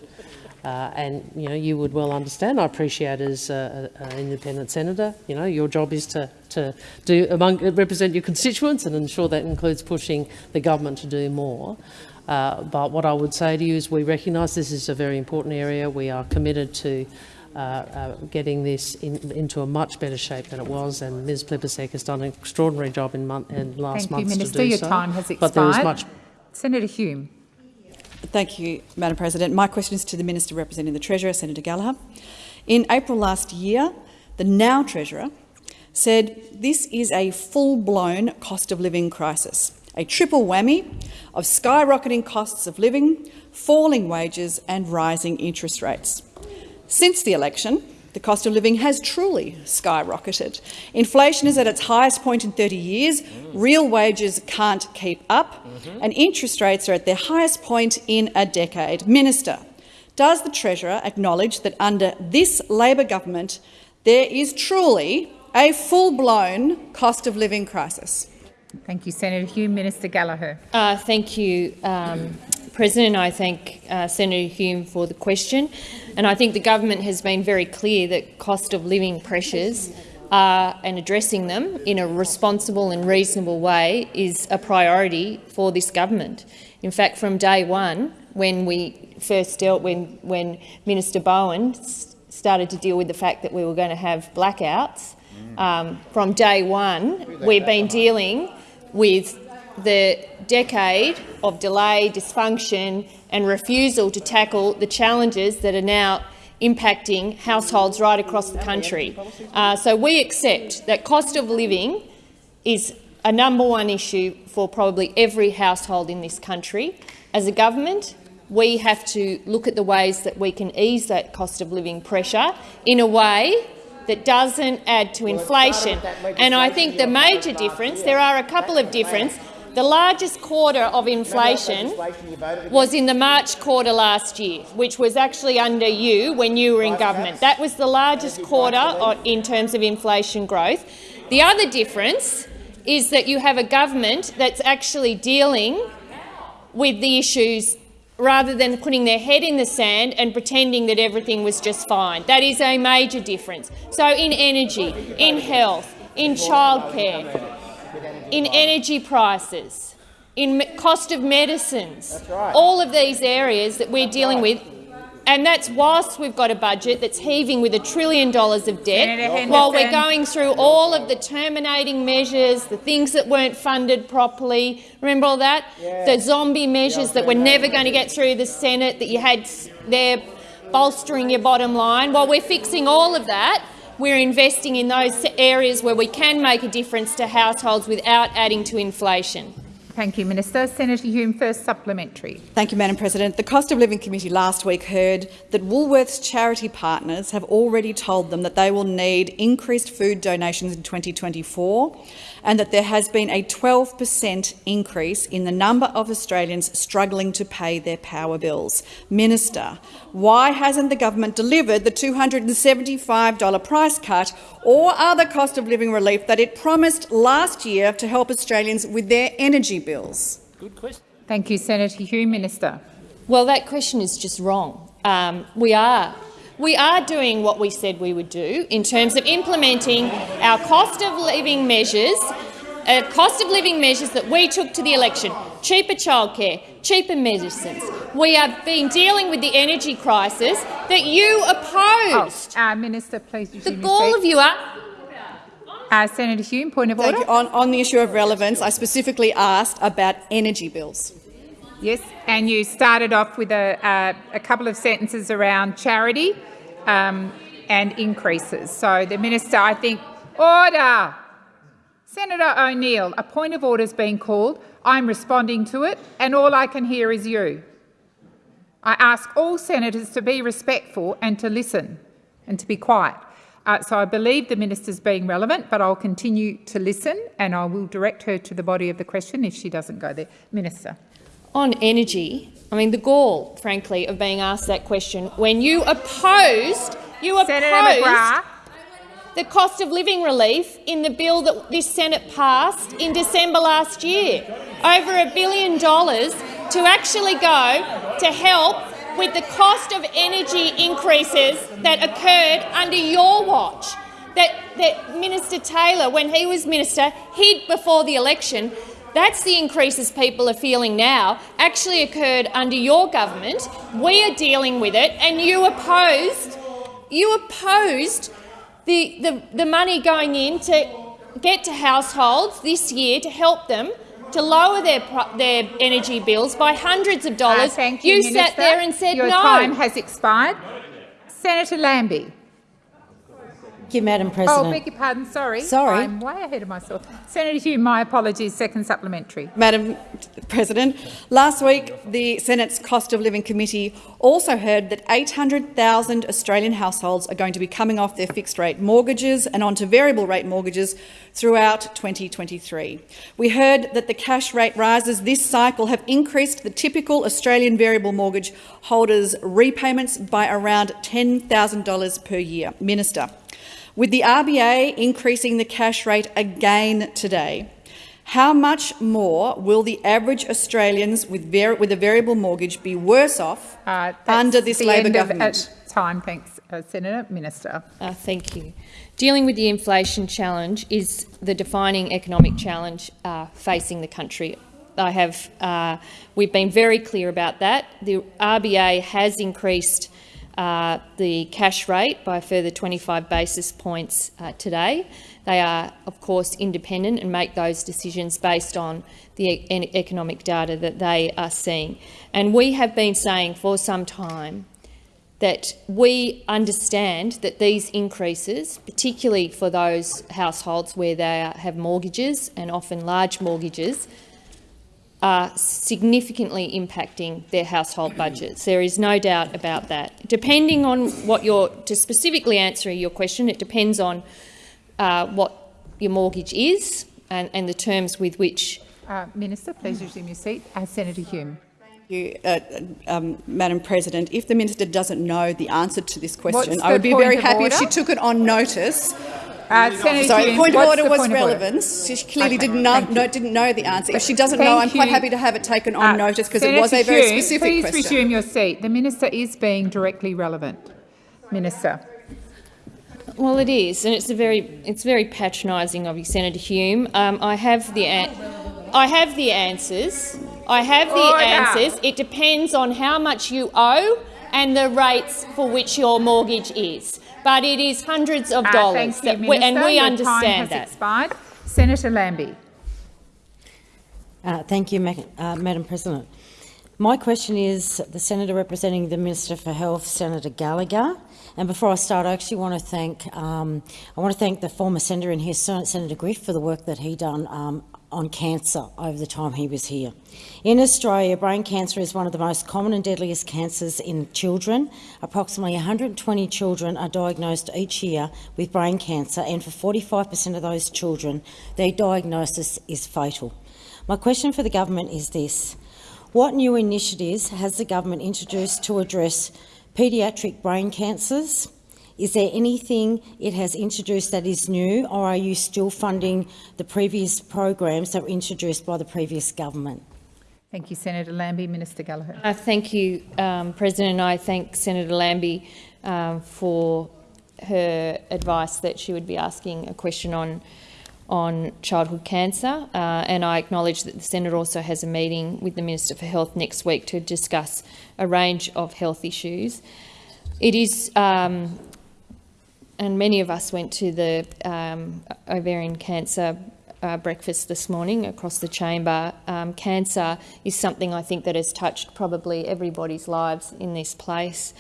Uh, and you know, you would well understand. I appreciate as an independent senator, you know, your job is to to do among represent your constituents and ensure that includes pushing the government to do more. Uh, but what I would say to you is we recognise this is a very important area. We are committed to uh, uh, getting this in, into a much better shape than it was, and Ms Plibersek has done an extraordinary job in, month, in last Thank you, months Minister. to do Your so. time has But there is expired. much Senator Hume. Thank you, Madam President. My question is to the Minister representing the Treasurer, Senator Gallagher. In April last year, the now Treasurer said this is a full-blown cost of living crisis, a triple whammy of skyrocketing costs of living, falling wages and rising interest rates. Since the election, the cost of living has truly skyrocketed. Inflation is at its highest point in 30 years, real wages can't keep up, and interest rates are at their highest point in a decade. Minister, does the Treasurer acknowledge that under this Labor government there is truly a full-blown cost of living crisis? Thank you, Senator Hume. Minister Gallagher. Uh, thank you, um, President. I thank uh, Senator Hume for the question. And I think the government has been very clear that cost of living pressures uh, and addressing them in a responsible and reasonable way is a priority for this government. In fact, from day one, when we first dealt, when, when Minister Bowen started to deal with the fact that we were going to have blackouts, um, from day one, we've been dealing with the decade of delay, dysfunction and refusal to tackle the challenges that are now impacting households right across the country. Uh, so we accept that cost of living is a number one issue for probably every household in this country. As a government, we have to look at the ways that we can ease that cost of living pressure in a way that doesn't add to inflation. And I think the major difference, there are a couple of differences. The largest quarter of inflation was in the March quarter last year, which was actually under you when you were in government. That was the largest quarter in terms of inflation growth. The other difference is that you have a government that's actually dealing with the issues rather than putting their head in the sand and pretending that everything was just fine. That is a major difference. So in energy, in health, in childcare, in energy prices, in cost of medicines, all of these areas that we're dealing with, and that's whilst we've got a budget that's heaving with a trillion dollars of debt, while we're going through all of the terminating measures, the things that weren't funded properly. Remember all that? The zombie measures that were never going to get through the Senate that you had there bolstering your bottom line. While we're fixing all of that, we're investing in those areas where we can make a difference to households without adding to inflation. Thank you, Minister. Senator Hume, first supplementary. Thank you, Madam President. The Cost of Living Committee last week heard that Woolworths charity partners have already told them that they will need increased food donations in 2024 and that there has been a 12 per cent increase in the number of Australians struggling to pay their power bills. Minister, why hasn't the government delivered the $275 price cut or other cost of living relief that it promised last year to help Australians with their energy bills? Good question. Thank you, Senator Hume. Minister. Well, that question is just wrong. Um, we are. We are doing what we said we would do in terms of implementing our cost of living measures, uh, cost of living measures that we took to the election, cheaper childcare, cheaper medicines. We have been dealing with the energy crisis that you opposed. Uh, Minister, please the resume gall of you are Uh, Senator Hume, point of Thank order. On, on the issue of relevance, I specifically asked about energy bills. Yes, and you started off with a, uh, a couple of sentences around charity um, and increases. So the minister, I think, order. Senator O'Neill, a point of order is being called. I'm responding to it, and all I can hear is you. I ask all senators to be respectful and to listen and to be quiet. Uh, so I believe the minister's being relevant, but I'll continue to listen and I will direct her to the body of the question if she doesn't go there. Minister. On energy. I mean, the gall, frankly, of being asked that question when you opposed, you opposed the cost of living relief in the bill that this Senate passed in December last year. Over a billion dollars to actually go to help with the cost of energy increases that occurred under your watch. That, that Minister Taylor, when he was minister, hid before the election. That's the increases people are feeling now, actually occurred under your government. We are dealing with it, and you opposed, you opposed the, the, the money going in to get to households this year to help them to lower their, their energy bills by hundreds of Uh, dollars. thank you, sat Minister. there and said Your no. time has expired. Senator Lambie. Thank you, Madam oh, President. Oh, beg your pardon, sorry. Sorry. I'm way ahead of myself. Senator Hume, my apologies. Second supplementary. Madam President, last week the Senate's Cost of Living Committee also heard that 800,000 Australian households are going to be coming off their fixed-rate mortgages and onto variable-rate mortgages throughout 2023. We heard that the cash rate rises this cycle have increased the typical Australian variable mortgage holder's repayments by around $10,000 per year. Minister, with the RBA increasing the cash rate again today, how much more will the average Australians with, var- with a variable mortgage be worse off Uh, that's under this the Labor end of, uh, government? time, thanks, uh, Senator. Minister. Uh, thank you. Dealing with the inflation challenge is the defining economic challenge uh, facing the country. I have, uh, we've been very clear about that. The RBA has increased uh, the cash rate by further 25 basis points uh, today. They are, of course, independent and make those decisions based on the e- economic data that they are seeing. And we have been saying for some time that we understand that these increases, particularly for those households where they have mortgages and often large mortgages, are significantly impacting their household budgets. There is no doubt about that. Depending on what your, to specifically answer your question, it depends on uh, what your mortgage is and, and the terms with which Uh, Minister, please resume your seat. Uh, Senator Hume. Thank you, uh, um, Madam President, if the minister doesn't know the answer to this question, I would be very of happy if she took it on notice. Uh, Senator Sorry, Hume, point of order was point of order? relevance. She clearly Okay, didn't know, thank you. no, didn't know the answer. If she doesn't Thank know, I'm quite you. happy to have it taken on Uh, notice because it was a Senator very Hume, specific please question. resume your seat. The minister is being directly relevant. Minister. Well, it is, and it's a very it's very patronising of you, Senator Hume. Um, I have the an- I have the answers. I have the Order. answers. It depends on how much you owe and the rates for which your mortgage is. But it is hundreds of Uh, dollars, thank you, that we, and we Your understand time has that. expired. Senator Lambie. Uh, thank you, Ma uh, Madam President. My question is the Senator representing the Minister for Health, Senator Gallagher. And before I start, I actually want to thank um, I want to thank the former senator and here, Sen- Senator Griff, for the work that he done um, on cancer over the time he was here. In Australia, brain cancer is one of the most common and deadliest cancers in children. Approximately 120 children are diagnosed each year with brain cancer, and for 45% of those children, their diagnosis is fatal. My question for the government is this. What new initiatives has the government introduced to address paediatric brain cancers? Is there anything it has introduced that is new, or are you still funding the previous programs that were introduced by the previous government? Thank you, Senator Lambie. Minister Gallagher. Uh, thank you, um, President. I thank Senator Lambie um, for her advice that she would be asking a question on on childhood cancer, uh, and I acknowledge that the Senate also has a meeting with the Minister for Health next week to discuss a range of health issues. It is, um, and many of us went to the um, ovarian cancer uh, breakfast this morning across the chamber. Um, cancer is something I think that has touched probably everybody's lives in this place.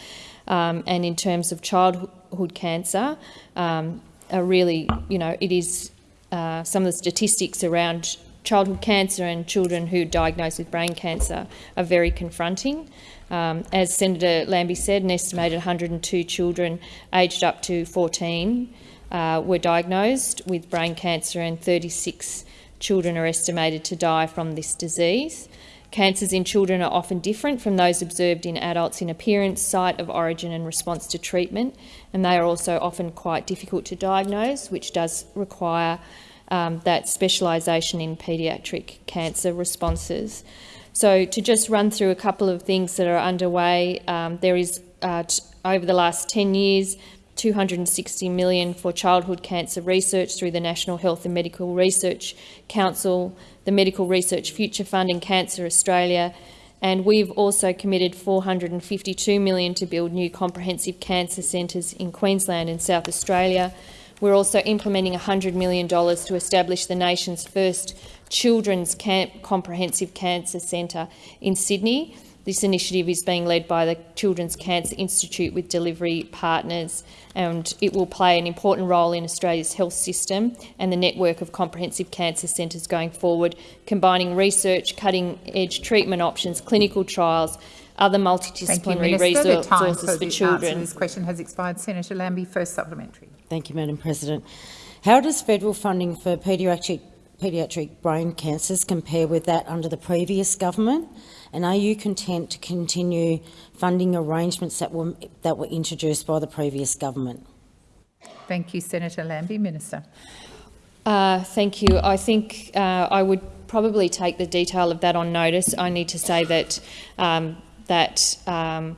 Um, and in terms of childhood cancer, um, really, you know, it is uh, some of the statistics around childhood cancer and children who are diagnosed with brain cancer are very confronting. Um, as Senator Lambie said, an estimated 102 children aged up to 14 uh, were diagnosed with brain cancer and 36 children are estimated to die from this disease. Cancers in children are often different from those observed in adults in appearance, site of origin and response to treatment, and they are also often quite difficult to diagnose, which does require um, that specialisation in paediatric cancer responses. So to just run through a couple of things that are underway, um, there is uh, over the last 10 years 260 million for childhood cancer research through the National Health and Medical Research Council, the Medical Research Future Fund and Cancer Australia, and we've also committed 452 million to build new comprehensive cancer centres in Queensland and South Australia. We're also implementing $100 million to establish the nation's first children's camp comprehensive cancer centre in Sydney. This initiative is being led by the Children's Cancer Institute with delivery partners and it will play an important role in Australia's health system and the network of comprehensive cancer centres going forward, combining research, cutting-edge treatment options, clinical trials, other multidisciplinary you, Minister. The time resources for for the children. this question has expired. Senator Lambie, first supplementary. Thank you, Madam President. How does federal funding for paediatric, paediatric brain cancers compare with that under the previous government? And are you content to continue funding arrangements that were, that were introduced by the previous government? Thank you, Senator Lambie. Minister. Uh, thank you. I think uh, I would probably take the detail of that on notice. I need to say that um, that um,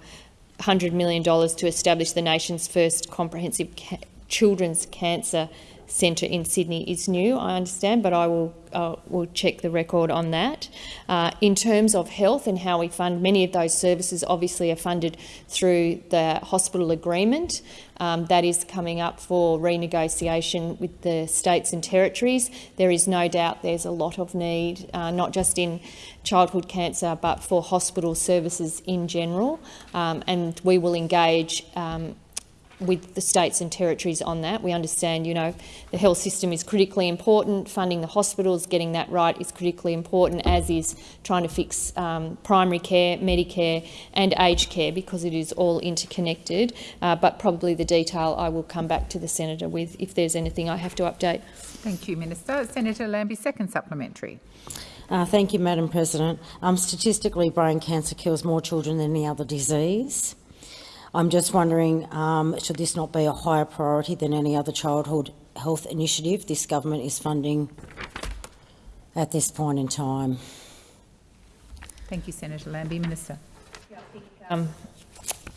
$100 million to establish the nation's first comprehensive ca children's cancer centre in Sydney is new, I understand, but I will, uh, will check the record on that. Uh, in terms of health and how we fund, many of those services obviously are funded through the hospital agreement. Um, that is coming up for renegotiation with the states and territories. There is no doubt there's a lot of need, uh, not just in childhood cancer, but for hospital services in general. Um, and we will engage um, with the states and territories on that. We understand, you know, the health system is critically important. Funding the hospitals, getting that right is critically important, as is trying to fix um, primary care, Medicare and aged care because it is all interconnected. Uh, but probably the detail I will come back to the senator with if there's anything I have to update. Thank you, Minister. Senator Lambie, second supplementary. Uh, thank you, Madam President. Um, statistically, brain cancer kills more children than any other disease. I'm just wondering, um, should this not be a higher priority than any other childhood health initiative this government is funding at this point in time? Thank you, Senator Lambie. Minister. Um,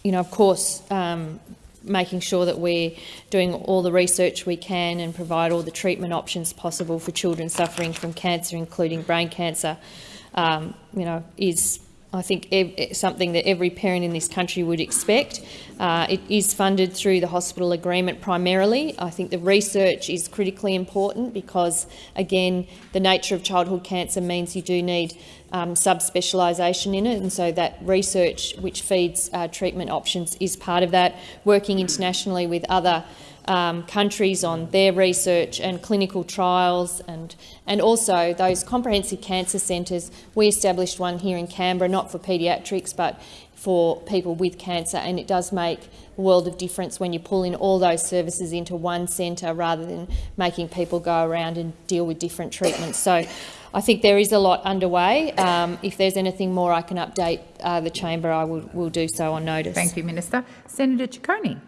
you know, of course, um, making sure that we're doing all the research we can and provide all the treatment options possible for children suffering from cancer, including brain cancer, um, you know, is I think ev something that every parent in this country would expect. Uh, it is funded through the hospital agreement primarily. I think the research is critically important because, again, the nature of childhood cancer means you do need um, subspecialisation in it, and so that research, which feeds uh, treatment options, is part of that. Working internationally with other um, countries on their research and clinical trials and, and also those comprehensive cancer centres. We established one here in Canberra, not for paediatrics but for people with cancer and it does make a world of difference when you pull in all those services into one centre rather than making people go around and deal with different treatments. So I think there is a lot underway. Um, if there's anything more I can update uh, the chamber, I will, will do so on notice. Thank you, Minister. Senator Ciccone.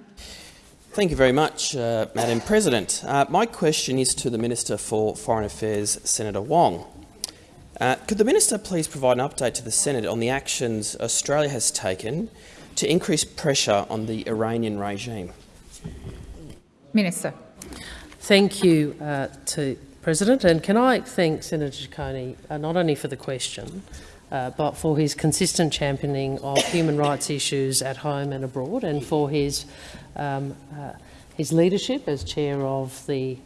Thank you very much, uh, Madam President. Uh, my question is to the Minister for Foreign Affairs, Senator Wong. Uh, could the Minister please provide an update to the Senate on the actions Australia has taken to increase pressure on the Iranian regime? Minister. Thank you uh, to President, and can I thank Senator Ciccone uh, not only for the question, uh, but for his consistent championing of human rights issues at home and abroad, and for his um, uh, his leadership as chair of the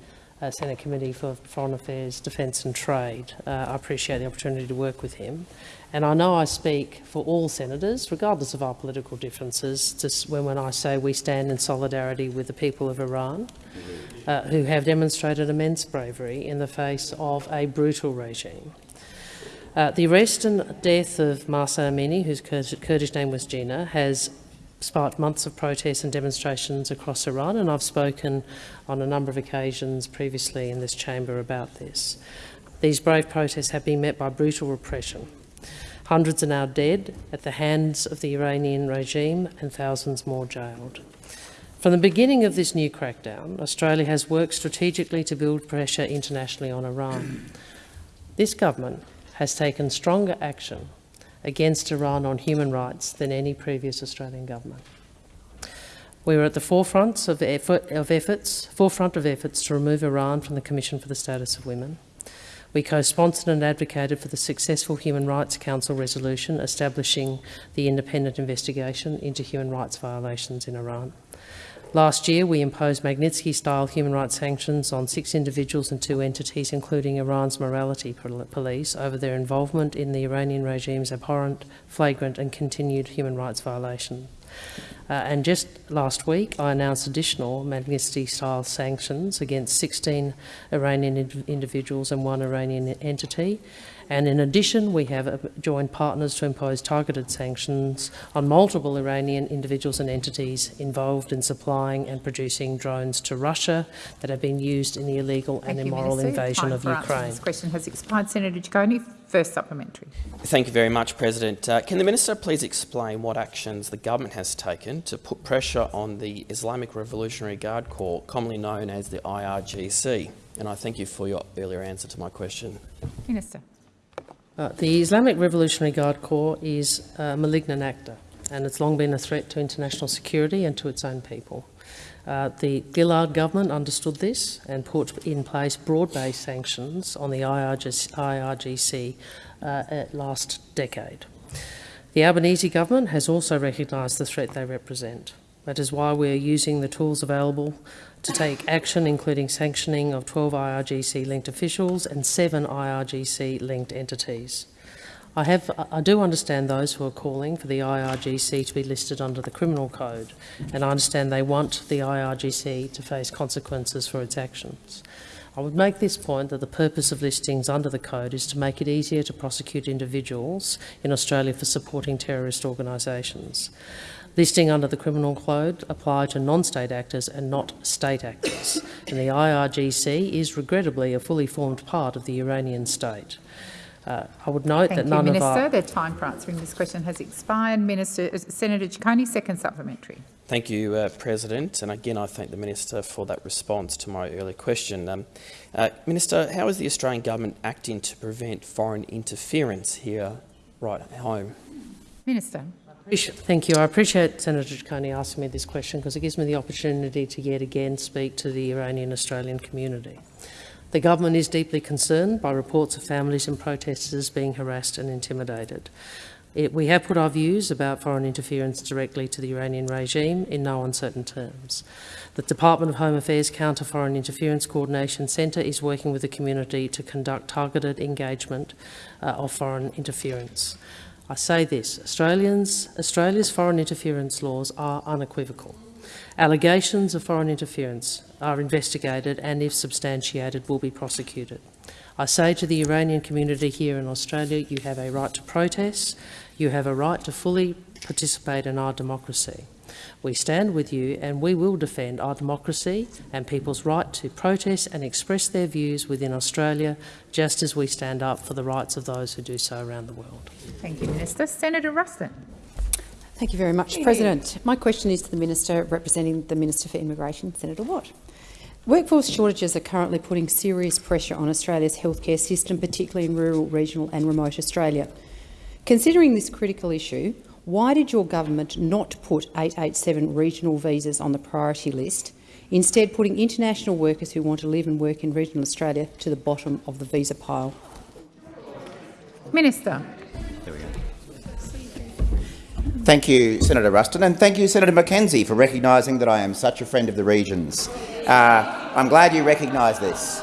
uh, Senate Committee for Foreign Affairs, Defence and Trade. Uh, I appreciate the opportunity to work with him. And I know I speak for all senators, regardless of our political differences, just when, when I say we stand in solidarity with the people of Iran, uh, who have demonstrated immense bravery in the face of a brutal regime. Uh, the arrest and death of Mahsa Amini, whose Kurdish name was Jina, has sparked months of protests and demonstrations across Iran, and I've spoken on a number of occasions previously in this chamber about this. These brave protests have been met by brutal repression. Hundreds are now dead at the hands of the Iranian regime and thousands more jailed. From the beginning of this new crackdown, Australia has worked strategically to build pressure internationally on Iran. This government has taken stronger action against Iran on human rights than any previous Australian government. We were at the forefront of, effort, of efforts, forefront of efforts to remove Iran from the Commission for the Status of Women. We co-sponsored and advocated for the successful Human Rights Council resolution establishing the independent investigation into human rights violations in Iran. Last year, we imposed Magnitsky-style human rights sanctions on six individuals and two entities, including Iran's morality police, over their involvement in the Iranian regime's abhorrent, flagrant and continued human rights violations. Uh, and just last week, I announced additional Magnitsky-style sanctions against 16 Iranian ind individuals and one Iranian entity, and in addition, we have uh, joined partners to impose targeted sanctions on multiple Iranian individuals and entities involved in supplying and producing drones to Russia that have been used in the illegal Thank and immoral Minister. invasion Time of for Ukraine. This question has expired. Senator Ciccone, first supplementary. Thank you very much, President. Uh, can the Minister please explain what actions the government has taken to put pressure on the Islamic Revolutionary Guard Corps, commonly known as the IRGC? And I thank you for your earlier answer to my question. Minister. Uh, the Islamic Revolutionary Guard Corps is a malignant actor and it's long been a threat to international security and to its own people. Uh, the Gillard government understood this and put in place broad-based sanctions on the IRGC, IRGC uh, last decade. The Albanese government has also recognised the threat they represent. That is why we are using the tools available to take action, including sanctioning of 12 IRGC-linked officials and seven IRGC-linked entities. I, have, I do understand those who are calling for the IRGC to be listed under the Criminal Code, and I understand they want the IRGC to face consequences for its actions. I would make this point that the purpose of listings under the Code is to make it easier to prosecute individuals in Australia for supporting terrorist organisations. Listing under the Criminal Code apply to non-state actors and not state actors, and the IRGC is regrettably a fully formed part of the Iranian state. Uh, I would note Thank that you, none Minister. of our... The time for answering this question has expired. Minister, uh, Senator Ciccone, second supplementary. Thank you, uh, President. And again, I thank the Minister for that response to my earlier question. Um, uh, Minister, how is the Australian Government acting to prevent foreign interference here right at home? Minister. Thank you. I appreciate Senator Ciccone asking me this question because it gives me the opportunity to yet again speak to the Iranian-Australian community. The government is deeply concerned by reports of families and protesters being harassed and intimidated. It, we have put our views about foreign interference directly to the Iranian regime in no uncertain terms. The Department of Home Affairs Counter Foreign Interference Coordination Centre is working with the community to conduct targeted engagement uh, of foreign interference. I say this, Australians, Australia's foreign interference laws are unequivocal. Allegations of foreign interference are investigated and, if substantiated, will be prosecuted. I say to the Iranian community here in Australia, you have a right to protest, you have a right to fully participate in our democracy. We stand with you and we will defend our democracy and people's right to protest and express their views within Australia, just as we stand up for the rights of those who do so around the world. Thank you, Minister. Senator Ruston. Thank you very much, President. My question is to the Minister representing the Minister for Immigration, Senator Watt. Workforce shortages are currently putting serious pressure on Australia's healthcare system, particularly in rural, regional and remote Australia. Considering this critical issue, why did your government not put 887 regional visas on the priority list, instead putting international workers who want to live and work in regional Australia to the bottom of the visa pile? Minister. Thank you, Senator Ruston, and thank you, Senator McKenzie, for recognising that I am such a friend of the regions. Uh, I'm glad you recognise this.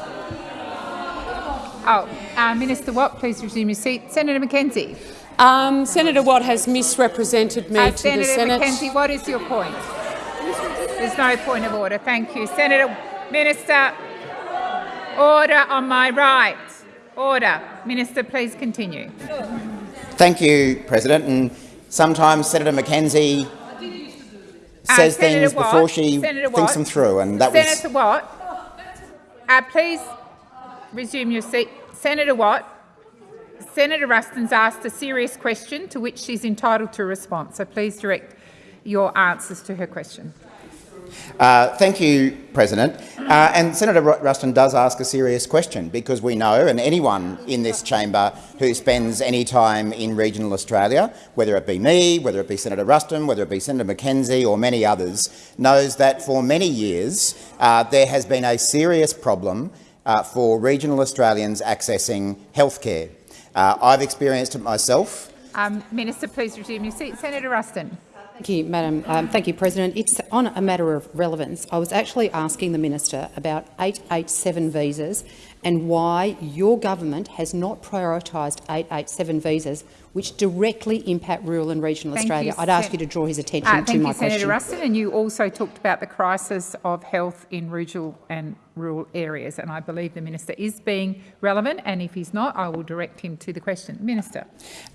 Oh, uh, Minister Watt, please resume your seat. Senator McKenzie. Um, Senator Watt has misrepresented me uh, to Senator the Senate. Senator McKenzie, what is your point? There's no point of order. Thank you. Senator Minister, order on my right. Order. Minister, please continue. Thank you, President. And sometimes Senator McKenzie Uh, says Senator things Watt, before she Senator thinks Watt, them through, and that was Senator Watt, uh, please resume your seat. Senator Watt, Senator Ruston's asked a serious question to which she's entitled to a response, so please direct your answers to her question. Uh, thank you, President. Uh, and Senator Ru- Ruston does ask a serious question because we know, and anyone in this chamber who spends any time in regional Australia, whether it be me, whether it be Senator Ruston, whether it be Senator McKenzie or many others, knows that for many years uh, there has been a serious problem uh, for regional Australians accessing health care. Uh, I've experienced it myself. Um, Minister, please resume your seat. Senator Ruston. Thank you, Madam. Um, thank you, President. It's on a matter of relevance. I was actually asking the minister about 887 visas and why your government has not prioritised 887 visas, which directly impact rural and regional Thank Australia. you, I'd ask you to draw his attention Uh, to thank my you, Senator question. Ruston. And you also talked about the crisis of health in regional and rural areas. And I believe the minister is being relevant. And if he's not, I will direct him to the question. Minister.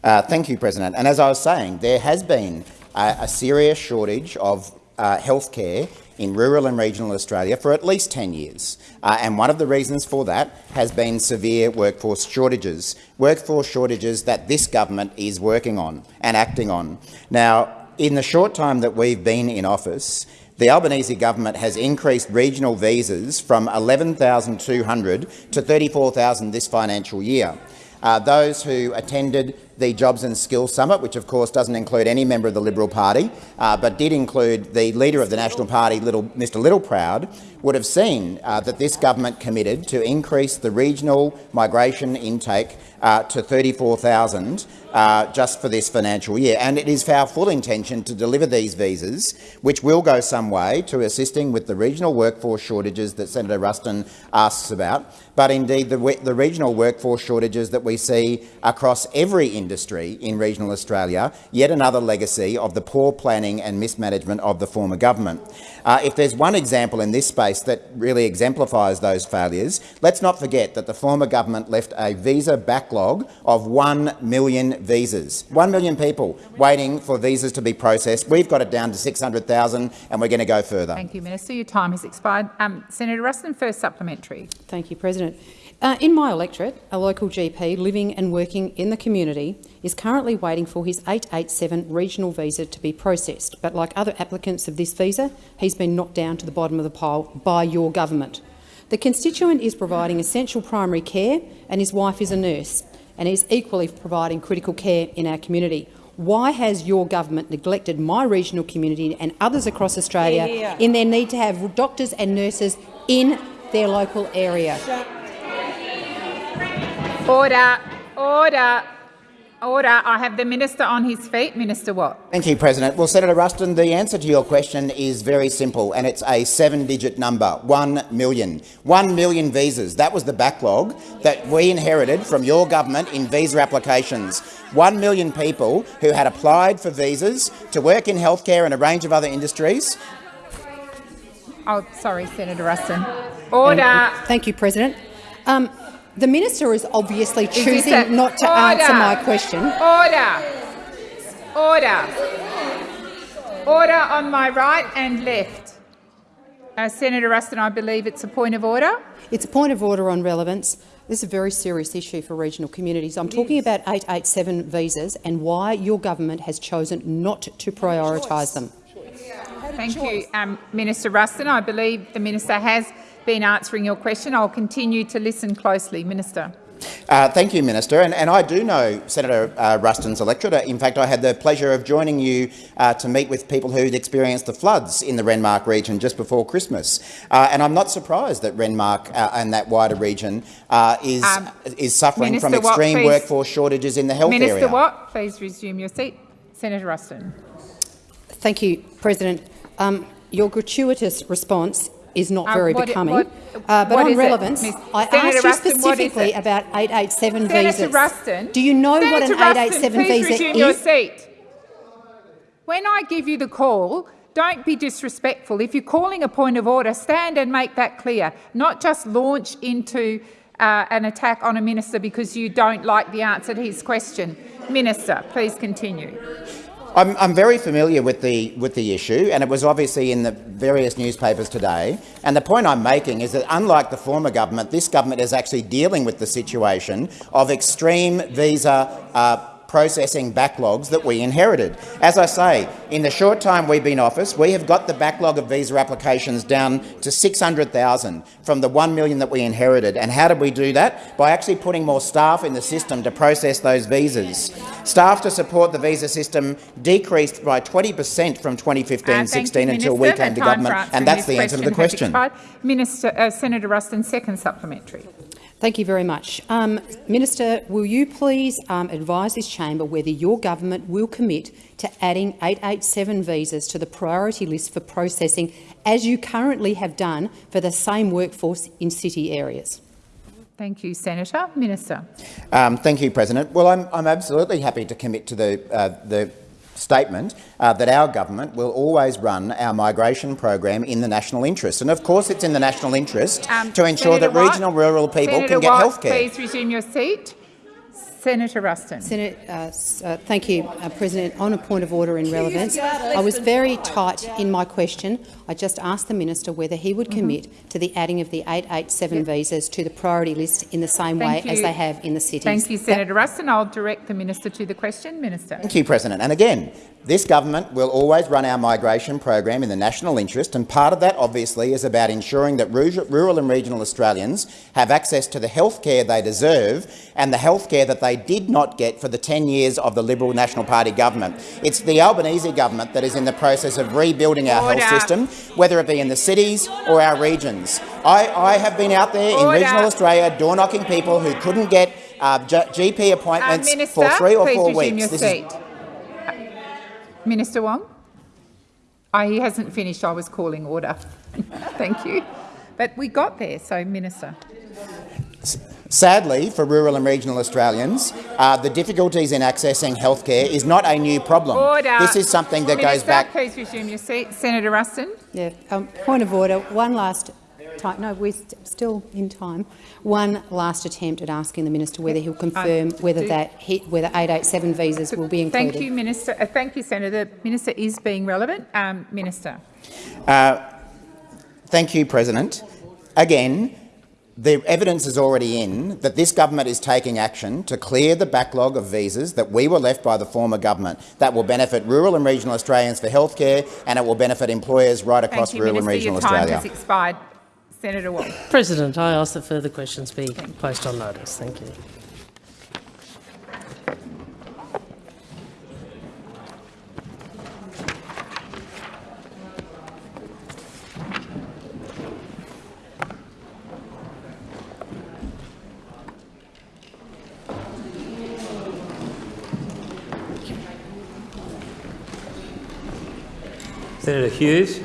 Uh, thank you, President. And as I was saying, there has been a, a serious shortage of uh, health care in rural and regional Australia for at least 10 years. Uh, and one of the reasons for that has been severe workforce shortages, workforce shortages that this government is working on and acting on. Now, in the short time that we've been in office, the Albanese government has increased regional visas from 11,200 to 34,000 this financial year. Uh, those who attended the Jobs and Skills Summit, which of course doesn't include any member of the Liberal Party, uh, but did include the leader of the National Party, Little, Mr Littleproud, would have seen uh, that this government committed to increase the regional migration intake uh, to 34,000 uh, just for this financial year. And it is our full intention to deliver these visas, which will go some way to assisting with the regional workforce shortages that Senator Ruston asks about, but indeed the, the regional workforce shortages that we see across every industry in regional Australia, yet another legacy of the poor planning and mismanagement of the former government. Uh, if there's one example in this space that really exemplifies those failures, let's not forget that the former government left a visa backlog of 1 million visas. 1 million people waiting for visas to be processed. We've got it down to 600,000 and we're going to go further. Thank you, Minister. Your time has expired. Um, Senator Ruston, first supplementary. Thank you, President. Uh, in my electorate, a local GP living and working in the community is currently waiting for his 887 regional visa to be processed, but like other applicants of this visa, he's been knocked down to the bottom of the pile by your government. The constituent is providing essential primary care and his wife is a nurse and is equally providing critical care in our community. Why has your government neglected my regional community and others across Australia Yeah. in their need to have doctors and nurses in their local area? Order. Order. Order. I have the minister on his feet. Minister Watt. Thank you, President. Well, Senator Ruston, the answer to your question is very simple, and it's a seven-digit number, one million. One million visas. That was the backlog that we inherited from your government in visa applications. One million people who had applied for visas to work in healthcare and a range of other industries. Oh, sorry, Senator Ruston. Order. Thank you, President. Um, the minister is obviously choosing a- not to Order. answer my question. Order. Order. Order on my right and left. Uh, Senator Ruston, I believe it's a point of order. It's a point of order on relevance. This is a very serious issue for regional communities. I'm talking about 887 visas and why your government has chosen not to prioritise them. Thank you, um, Minister Ruston. I believe the minister has been answering your question. I'll continue to listen closely. Minister. Uh, thank you, Minister. And, and I do know Senator uh, Ruston's electorate. In fact, I had the pleasure of joining you uh, to meet with people who'd experienced the floods in the Renmark region just before Christmas. Uh, and I'm not surprised that Renmark uh, and that wider region uh, is, Um, is suffering Minister from extreme please. workforce shortages in the health Minister area. Watt, please resume your seat. Senator Ruston. Thank you, President. Um, your gratuitous response is not Uh, very what- becoming. what- uh, but on is it, relevance, I Senator asked you Ruston, what is specifically about 887 Senator visas. Ruston. Do you know what an Ruston, 887 please visa resume your is? seat. When I give you the call, don't be disrespectful. If you're calling a point of order, stand and make that clear, not just launch into uh, an attack on a minister because you don't like the answer to his question. Minister, please continue. I'm, I'm very familiar with the, with the issue, and it was obviously in the various newspapers today. And the point I'm making is that, unlike the former government, this government is actually dealing with the situation of extreme visa uh, processing backlogs that we inherited. As I say, in the short time we've been in office, we have got the backlog of visa applications down to 600,000 from the 1 million that we inherited. And how did we do that? By actually putting more staff in the system to process those visas. Staff to support the visa system decreased by 20 per cent from 2015-16 Uh, until we came to government, and that's the answer to the question. Minister, uh, Senator Ruston, second supplementary. Thank you very much. Um, Minister, will you please um, advise this chamber whether your government will commit to adding 887 visas to the priority list for processing, as you currently have done for the same workforce in city areas? Thank you, Senator. Minister. Um, thank you, President. Well, I'm, I'm absolutely happy to commit to the, uh, the statement uh, that our government will always run our migration program in the national interest. And of course it's in the national interest Um, to ensure Senator that Watt, regional rural people Senator can get Watt, health care. Please resume your seat. Senator Ruston. Senator, uh, uh, thank you, uh, President. On a point of order in relevance, I was very tight in my question. I just asked the minister whether he would Mm-hmm. commit to the adding of the 887 visas to the priority list in the same Thank way as they have in the cities. Thank you, That- Senator Ruston. I'll direct the minister to the question. Minister. Thank you, President. And again, this government will always run our migration program in the national interest, and part of that obviously is about ensuring that rural and regional Australians have access to the health care they deserve and the health care that they did not get for the 10 years of the Liberal National Party government. It's the Albanese government that is in the process of rebuilding our Order. health system, whether it be in the cities or our regions. I, I have been out there in Order. regional Australia door-knocking people who couldn't get uh, GP Uh, appointments minister, for three or four weeks. your This is- seat. Minister Wong? Oh, he hasn't finished. I was calling order. Thank you. But we got there, so Minister. Sadly, for rural and regional Australians, uh, the difficulties in accessing healthcare is not a new problem. Order. This is something that Minister, goes back. please resume your seat. Senator Ruston. Yeah, um, point of order. One last time. No, we're st still in time. One last attempt at asking the minister whether he'll confirm whether that he, whether 887 visas will be included. Thank you, Minister. Uh, thank you, Senator. The minister is being relevant. Um, minister. Uh, thank you, President. Again, the evidence is already in that this government is taking action to clear the backlog of visas that we were left by the former government. That will benefit rural and regional Australians for healthcare, and it will benefit employers right across you, rural Minister. and regional Your time Australia. has expired. Senator Wong. President, I ask that further questions be placed on notice. Thank you. Senator Hughes.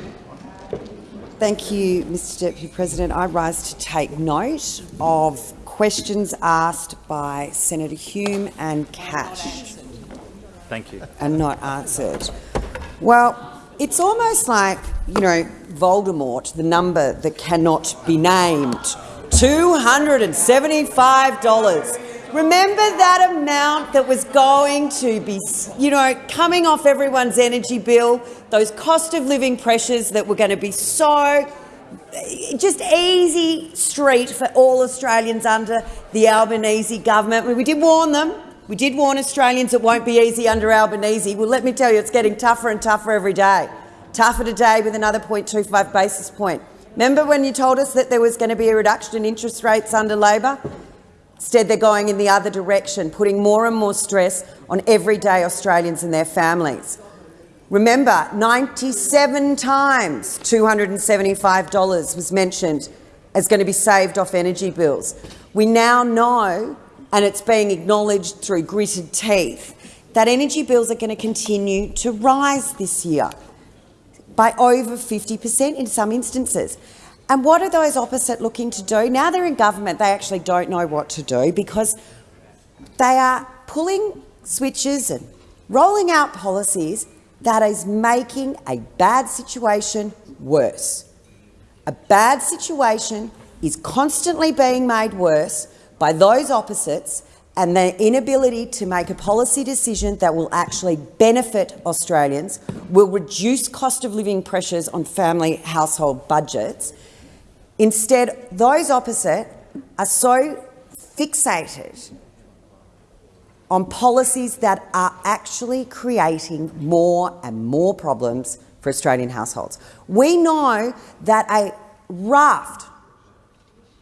Thank you, Mr Deputy President. I rise to take note of questions asked by Senator Hume and Cash. Thank you. And not answered. Well, it's almost like, you know, Voldemort, the number that cannot be named. $275. Remember that amount that was going to be, you know, coming off everyone's energy bill, those cost of living pressures that were going to be so just easy street for all Australians under the Albanese government. We did warn them. We did warn Australians it won't be easy under Albanese. Well, let me tell you, it's getting tougher and tougher every day. Tougher today with another 0.25 basis point. Remember when you told us that there was going to be a reduction in interest rates under Labor? Instead, they're going in the other direction, putting more and more stress on everyday Australians and their families. Remember, 97 times $275 was mentioned as going to be saved off energy bills. We now know, and it's being acknowledged through gritted teeth, that energy bills are going to continue to rise this year by over 50 per cent in some instances. And what are those opposite looking to do? Now they're in government, they actually don't know what to do because they are pulling switches and rolling out policies that is making a bad situation worse. A bad situation is constantly being made worse by those opposites and their inability to make a policy decision that will actually benefit Australians, will reduce cost of living pressures on family household budgets, Instead, those opposite are so fixated on policies that are actually creating more and more problems for Australian households. We know that a raft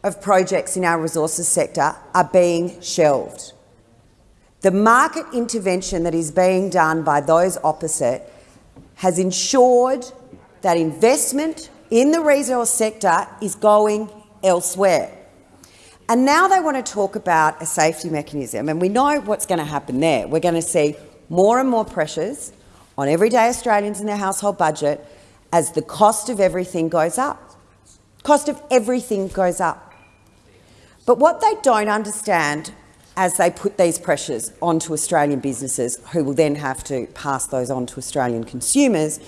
of projects in our resources sector are being shelved. The market intervention that is being done by those opposite has ensured that investment in the resource sector is going elsewhere. And now they want to talk about a safety mechanism, and we know what's going to happen there. We're going to see more and more pressures on everyday Australians and their household budget as the cost of everything goes up. Cost of everything goes up. But what they don't understand as they put these pressures onto Australian businesses, who will then have to pass those on to Australian consumers,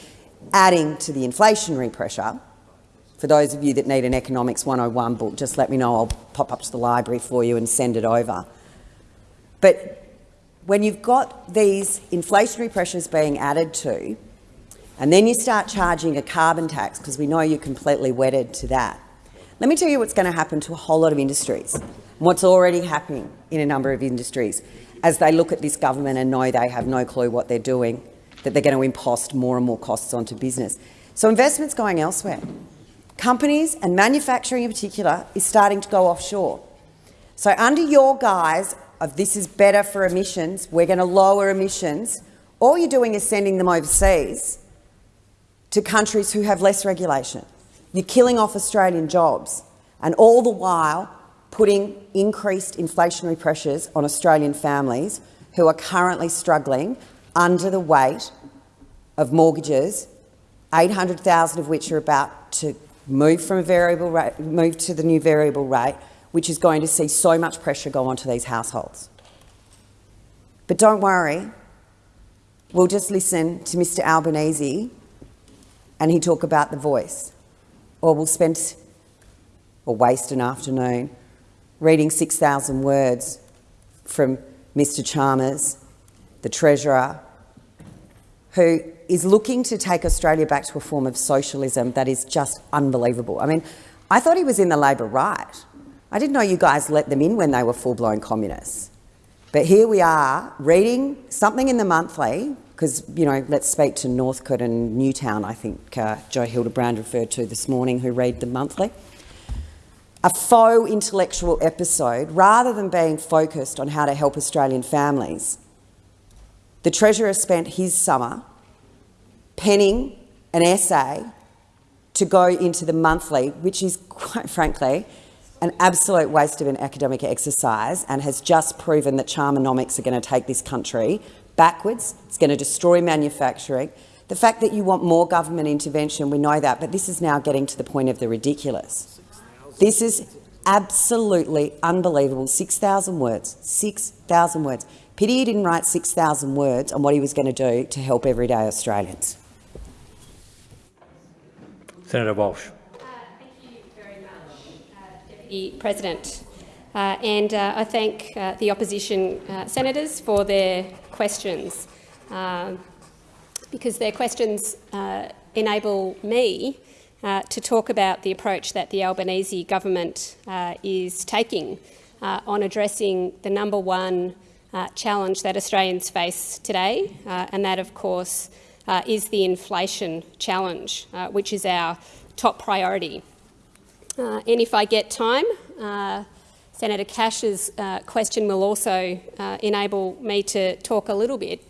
adding to the inflationary pressure, for those of you that need an Economics 101 book, just let me know. I'll pop up to the library for you and send it over. But when you've got these inflationary pressures being added to, and then you start charging a carbon tax, because we know you're completely wedded to that, let me tell you what's going to happen to a whole lot of industries, what's already happening in a number of industries as they look at this government and know they have no clue what they're doing, that they're going to impost more and more costs onto business. So investment's going elsewhere companies and manufacturing in particular is starting to go offshore. So under your guise of this is better for emissions, we're going to lower emissions, all you're doing is sending them overseas to countries who have less regulation. You're killing off Australian jobs and all the while putting increased inflationary pressures on Australian families who are currently struggling under the weight of mortgages, 800,000 of which are about to move from a variable rate, move to the new variable rate, which is going to see so much pressure go onto these households. But don't worry, we'll just listen to Mr Albanese and he talk about the voice. Or we'll spend or waste an afternoon reading 6,000 words from Mr Chalmers, the Treasurer, who is looking to take Australia back to a form of socialism that is just unbelievable. I mean, I thought he was in the Labor right. I didn't know you guys let them in when they were full-blown communists. But here we are reading something in the monthly, because, you know, let's speak to Northcote and Newtown, I think uh, Joe Hildebrand referred to this morning, who read the monthly. A faux intellectual episode, rather than being focused on how to help Australian families, the Treasurer spent his summer penning an essay to go into the monthly, which is, quite frankly, an absolute waste of an academic exercise and has just proven that charmonomics are going to take this country backwards. It's going to destroy manufacturing. The fact that you want more government intervention, we know that, but this is now getting to the point of the ridiculous. This is absolutely unbelievable. 6,000 words. 6,000 words. Pity he didn't write 6,000 words on what he was going to do to help everyday Australians. Senator Walsh. Thank you very much, Deputy President. Uh, and uh, I thank uh, the opposition uh, senators for their questions, um, because their questions uh, enable me uh, to talk about the approach that the Albanese government is taking on addressing the number one challenge that Australians face today, and that, of course, is the inflation challenge, which is our top priority. Uh, and if I get time, uh, Senator Cash's uh, question will also uh, enable me to talk a little bit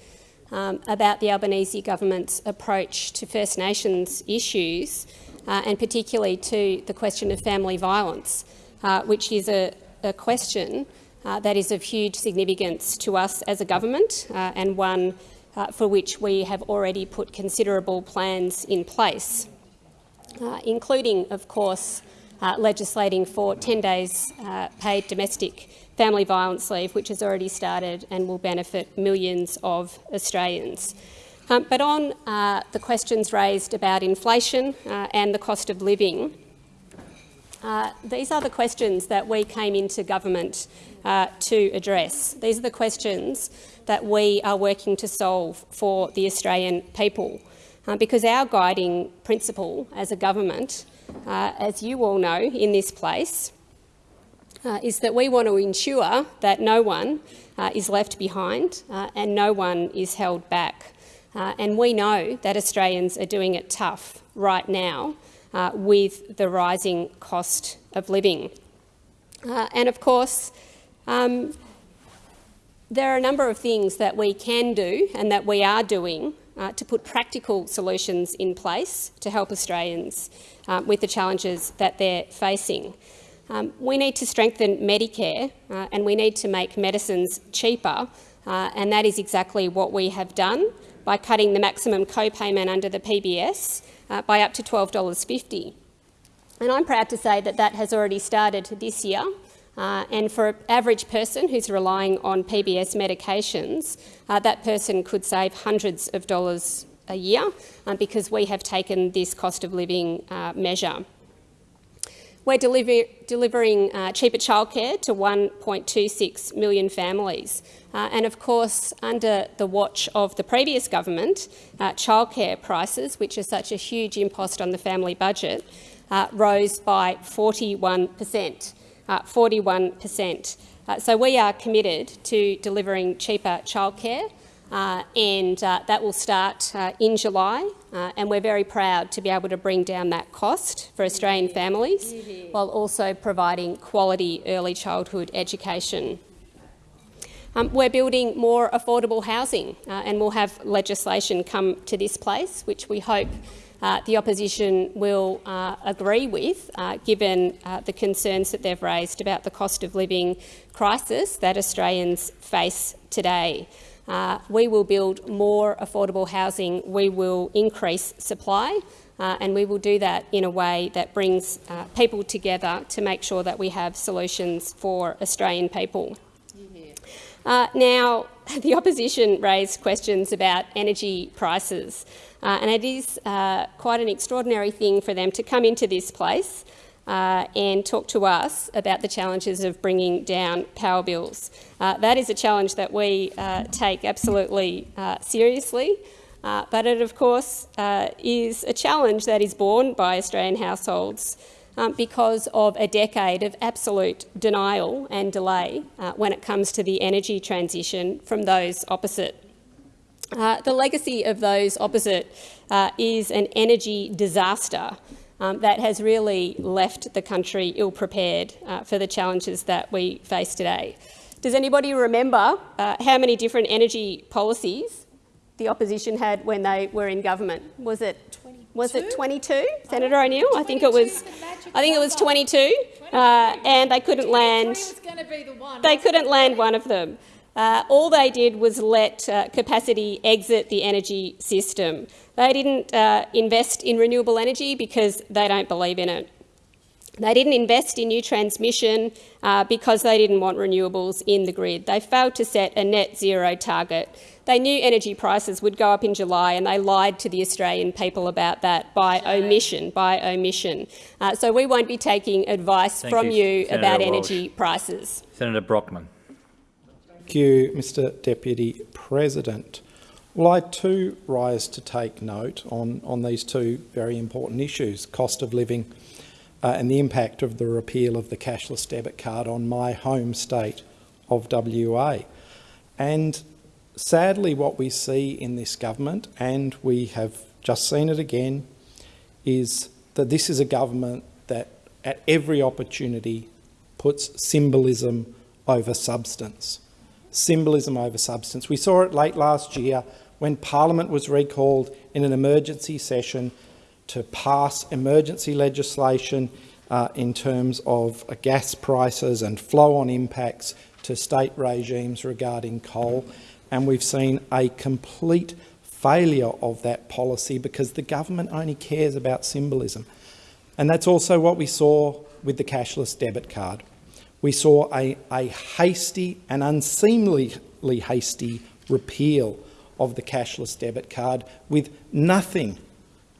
um, about the Albanese government's approach to First Nations issues, uh, and particularly to the question of family violence, uh, which is a, a question that is of huge significance to us as a government and one for which we have already put considerable plans in place, including, of course, uh, legislating for 10 days uh, paid domestic family violence leave, which has already started and will benefit millions of Australians. Um, but on uh, the questions raised about inflation uh, and the cost of living, uh, these are the questions that we came into government uh, to address. These are the questions that we are working to solve for the Australian people. because our guiding principle as a government uh, as you all know in this place, uh, is that we want to ensure that no one uh, is left behind uh, and no one is held back. Uh, and we know that Australians are doing it tough right now uh, with the rising cost of living. and of course, um, there are a number of things that we can do and that we are doing uh, to put practical solutions in place to help Australians uh, with the challenges that they're facing. Um, we need to strengthen Medicare uh, and we need to make medicines cheaper, uh, and that is exactly what we have done by cutting the maximum co-payment under the PBS uh, by up to $12.50. And I'm proud to say that that has already started this year uh, and for an average person who's relying on PBS medications, uh, that person could save hundreds of dollars a year um, because we have taken this cost of living uh, measure. We're deliver delivering uh, cheaper childcare to 1.26 million families. Uh, and of course, under the watch of the previous government, childcare prices, which are such a huge impost on the family budget, rose by 41 per cent. 41%. Uh, so we are committed to delivering cheaper childcare uh, and uh, that will start uh, in July uh, and we're very proud to be able to bring down that cost for Australian families while also providing quality early childhood education. Um, we're building more affordable housing uh, and we'll have legislation come to this place which we hope uh, the opposition will uh, agree with, uh, given uh, the concerns that they've raised about the cost of living crisis that Australians face today. Uh, we will build more affordable housing, we will increase supply, uh, and we will do that in a way that brings people together to make sure that we have solutions for Australian people. now, the opposition raised questions about energy prices. Uh, and it is uh, quite an extraordinary thing for them to come into this place uh, and talk to us about the challenges of bringing down power bills. Uh, that is a challenge that we uh, take absolutely uh, seriously, but it of course is a challenge that is borne by Australian households um, because of a decade of absolute denial and delay when it comes to the energy transition from those opposite. Uh, the legacy of those opposite uh, is an energy disaster um, that has really left the country ill-prepared uh, for the challenges that we face today. Does anybody remember uh, how many different energy policies the opposition had when they were in government? Was it was it 22, Senator O'Neill? I think it was. I think it was 22, uh, and they couldn't land. They couldn't land one of them. Uh, all they did was let uh, capacity exit the energy system. They didn't uh, invest in renewable energy because they don't believe in it. They didn't invest in new transmission uh, because they didn't want renewables in the grid. They failed to set a net zero target. They knew energy prices would go up in July and they lied to the Australian people about that by omission, by omission. Uh, so we won't be taking advice Thank from you, you, about Walsh. energy prices. Senator Brockman. Thank you, Mr Deputy President. Well, I too rise to take note on, on these two very important issues, cost of living uh, and the impact of the repeal of the cashless debit card on my home state of WA. And sadly, what we see in this government, and we have just seen it again, is that this is a government that at every opportunity puts symbolism over substance. Symbolism over substance. We saw it late last year when Parliament was recalled in an emergency session to pass emergency legislation uh, in terms of uh, gas prices and flow-on impacts to state regimes regarding coal. And we've seen a complete failure of that policy because the government only cares about symbolism. And that's also what we saw with the cashless debit card. We saw a, a hasty and unseemly hasty repeal of the cashless debit card with nothing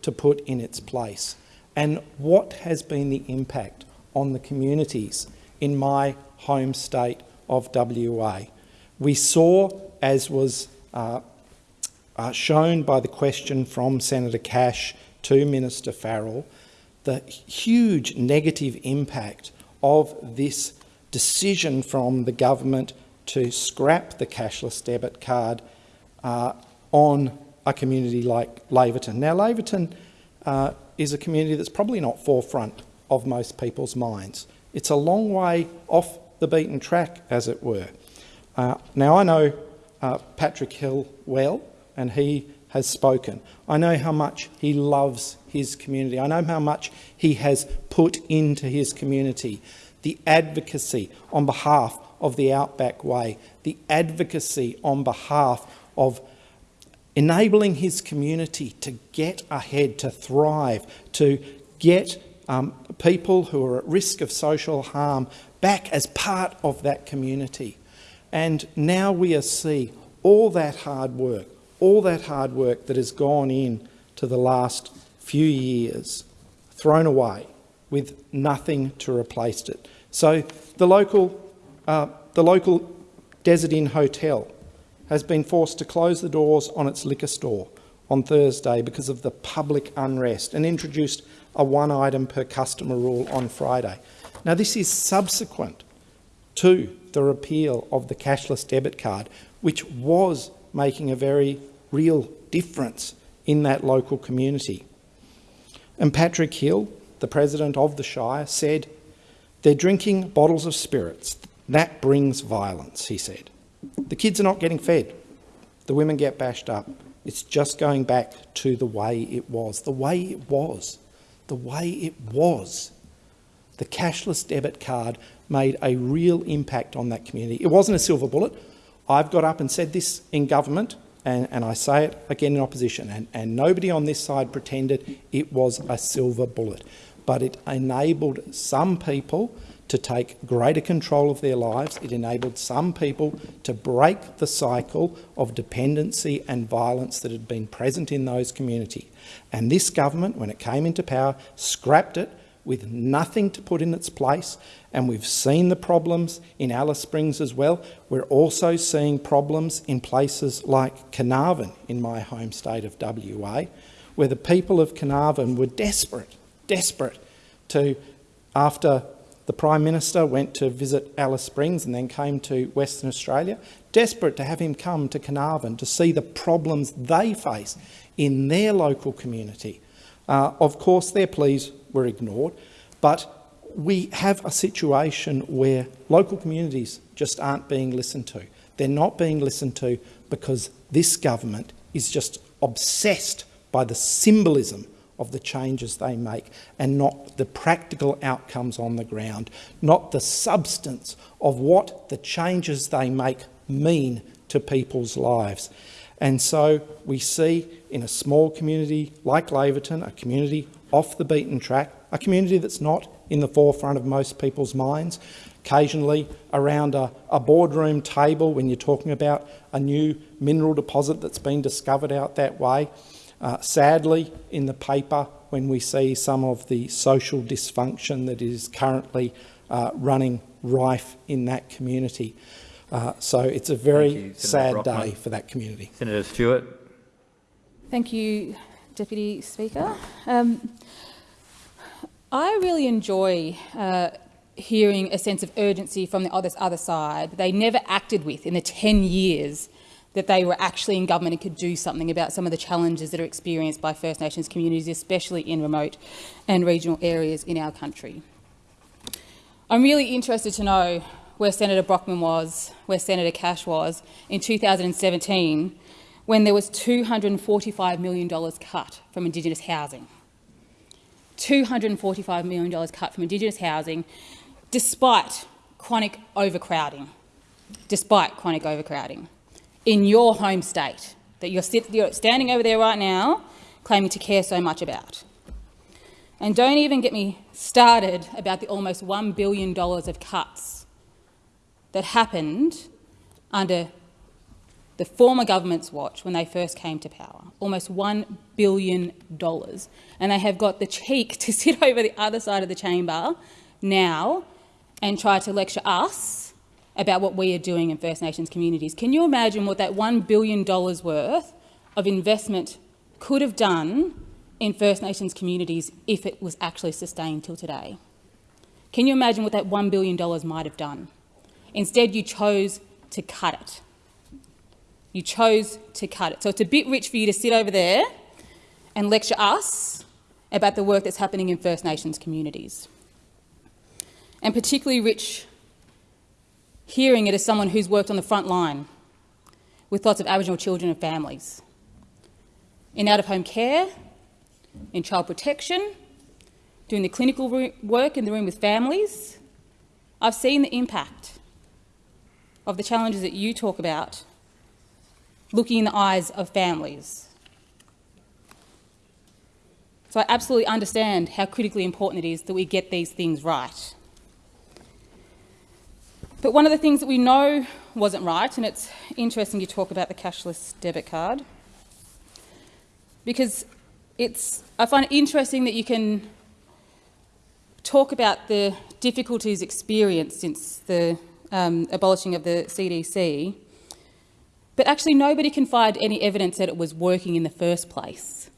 to put in its place. And what has been the impact on the communities in my home state of WA? We saw, as was uh, uh, shown by the question from Senator Cash to Minister Farrell, the huge negative impact of this decision from the government to scrap the cashless debit card uh, on a community like Laverton. Now, Laverton uh, is a community that's probably not forefront of most people's minds. It's a long way off the beaten track, as it were. Uh, now, I know uh, Patrick Hill well, and he has spoken. I know how much he loves his community. I know how much he has put into his community. The advocacy on behalf of the Outback Way, the advocacy on behalf of enabling his community to get ahead, to thrive, to get um, people who are at risk of social harm back as part of that community. And now we see all that hard work, all that hard work that has gone in to the last few years thrown away with nothing to replace it. So the local, uh, the local Desert Inn Hotel has been forced to close the doors on its liquor store on Thursday because of the public unrest and introduced a one item per customer rule on Friday. Now this is subsequent to the repeal of the cashless debit card, which was making a very real difference in that local community. And Patrick Hill, the president of the Shire, said, they're drinking bottles of spirits. That brings violence, he said. The kids are not getting fed. The women get bashed up. It's just going back to the way it was. The way it was. The way it was. The cashless debit card made a real impact on that community. It wasn't a silver bullet. I've got up and said this in government, and, and I say it again in opposition, and, and nobody on this side pretended it was a silver bullet. But it enabled some people to take greater control of their lives. It enabled some people to break the cycle of dependency and violence that had been present in those communities. And this government, when it came into power, scrapped it with nothing to put in its place. And we've seen the problems in Alice Springs as well. We're also seeing problems in places like Carnarvon in my home state of WA, where the people of Carnarvon were desperate, desperate to, after the Prime Minister went to visit Alice Springs and then came to Western Australia, desperate to have him come to Carnarvon to see the problems they face in their local community. Uh, of course, their pleas were ignored, but we have a situation where local communities just aren't being listened to. They're not being listened to because this government is just obsessed by the symbolism of the changes they make and not the practical outcomes on the ground, not the substance of what the changes they make mean to people's lives. And so we see in a small community like Laverton, a community off the beaten track, a community that's not in the forefront of most people's minds, occasionally around a, a, boardroom table when you're talking about a new mineral deposit that's been discovered out that way. Uh, sadly, in the paper, when we see some of the social dysfunction that is currently uh, running rife in that community. Uh, so it's a very you, sad Brockman. day for that community. Senator Stewart. Thank you, Deputy Speaker. Um, I really enjoy uh, hearing a sense of urgency from the other, other side they never acted with in the 10 years that they were actually in government and could do something about some of the challenges that are experienced by First Nations communities, especially in remote and regional areas in our country. I'm really interested to know where Senator Brockman was, where Senator Cash was in 2017 when there was $245 million cut from Indigenous housing. $245 million cut from Indigenous housing despite chronic overcrowding, despite chronic overcrowding in your home state that you're, sit, you're standing over there right now claiming to care so much about. And don't even get me started about the almost $1 billion of cuts that happened under the former government's watch when they first came to power. Almost $1 billion. And they have got the cheek to sit over the other side of the chamber now and try to lecture us about what we are doing in First Nations communities. Can you imagine what that $1 billion worth of investment could have done in First Nations communities if it was actually sustained till today? Can you imagine what that $1 billion might have done? Instead, you chose to cut it. You chose to cut it. So it's a bit rich for you to sit over there and lecture us about the work that's happening in First Nations communities. And particularly rich hearing it as someone who's worked on the front line with lots of Aboriginal children and families. In out-of-home care, in child protection, doing the clinical work in the room with families, I've seen the impact of the challenges that you talk about looking in the eyes of families. So I absolutely understand how critically important it is that we get these things right. But one of the things that we know wasn't right, and it's interesting you talk about the cashless debit card, because it's, I find it interesting that you can talk about the difficulties experienced since the um, abolishing of the CDC, but actually nobody can find any evidence that it was working in the first place.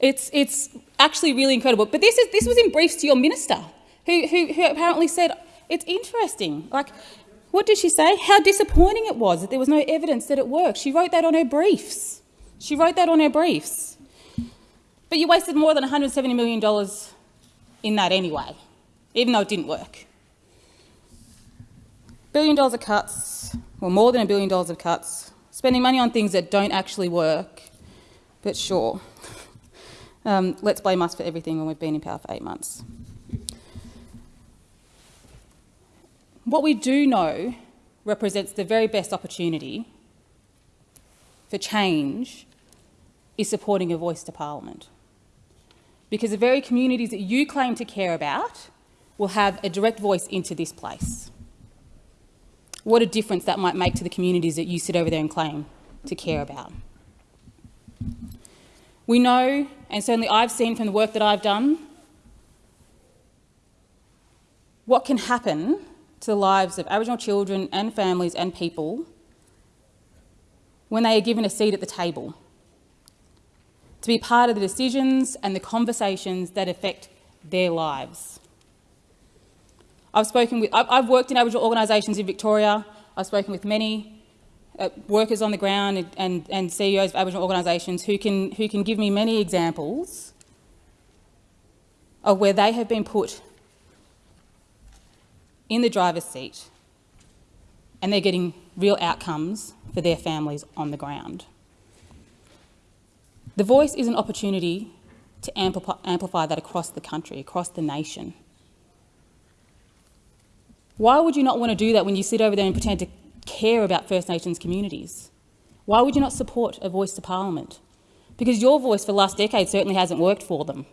It's, it's actually really incredible. But this, is, this was in briefs to your minister, who, who, who apparently said, it's interesting. Like, what did she say? How disappointing it was that there was no evidence that it worked. She wrote that on her briefs. She wrote that on her briefs. But you wasted more than $170 million in that anyway, even though it didn't work. Billion dollars of cuts, or more than a billion dollars of cuts, spending money on things that don't actually work. But sure, um, let's blame us for everything when we've been in power for eight months. What we do know represents the very best opportunity for change is supporting a voice to Parliament. Because the very communities that you claim to care about will have a direct voice into this place. What a difference that might make to the communities that you sit over there and claim to care about. We know, and certainly I've seen from the work that I've done, what can happen to the lives of Aboriginal children and families and people when they are given a seat at the table, to be part of the decisions and the conversations that affect their lives. I've spoken with, I've worked in Aboriginal organisations in Victoria. I've spoken with many uh, workers on the ground and, and, and CEOs of Aboriginal organisations who can, who can give me many examples of where they have been put in the driver's seat and they're getting real outcomes for their families on the ground. The Voice is an opportunity to amplify, that across the country, across the nation. Why would you not want to do that when you sit over there and pretend to care about First Nations communities? Why would you not support a voice to Parliament? Because your voice for the last decade certainly hasn't worked for them.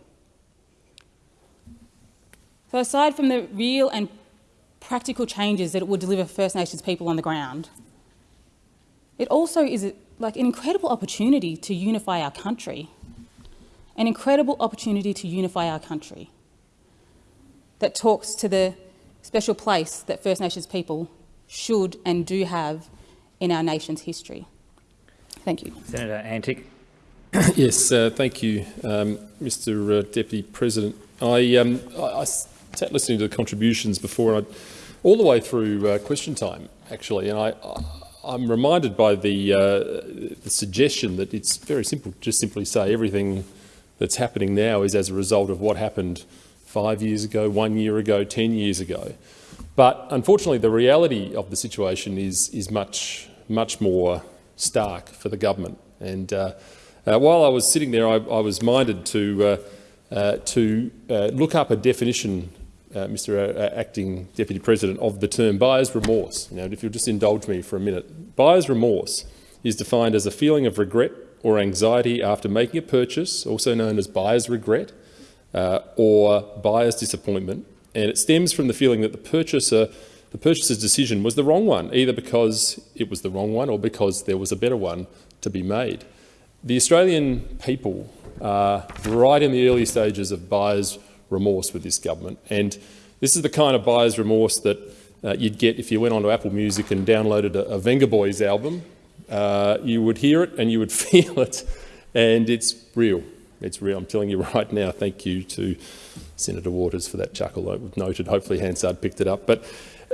So aside from the real and practical changes that it would deliver First Nations people on the ground, it also is like an incredible opportunity to unify our country. An incredible opportunity to unify our country that talks to the special place that First Nations people should and do have in our nation's history. Thank you. Senator Antic. yes, uh, thank you, um, Mr uh, Deputy President. I, um, I, I, sat listening to the contributions before, I, all the way through uh, question time, actually, and I, I'm reminded by the, uh, the suggestion that it's very simple, to just simply say everything that's happening now is as a result of what happened five years ago, one year ago, 10 years ago. But unfortunately, the reality of the situation is, is much, much more stark for the government. And uh, uh, while I was sitting there, I, I was minded to, uh, uh to uh, look up a definition, uh, Mr Acting Deputy President, of the term buyer's remorse. Now, if you'll just indulge me for a minute. Buyer's remorse is defined as a feeling of regret or anxiety after making a purchase, also known as buyer's regret, uh, or buyer's disappointment, and it stems from the feeling that the purchaser the purchaser's decision was the wrong one, either because it was the wrong one or because there was a better one to be made. The Australian people are right in the early stages of buyer's remorse with this government, and this is the kind of buyer's remorse that uh, you'd get if you went onto Apple Music and downloaded a, a Vengaboys album. Uh, you would hear it and you would feel it, and it's real. It's real. I'm telling you right now, thank you to Senator Waters for that chuckle. I've noted. Hopefully Hansard picked it up. But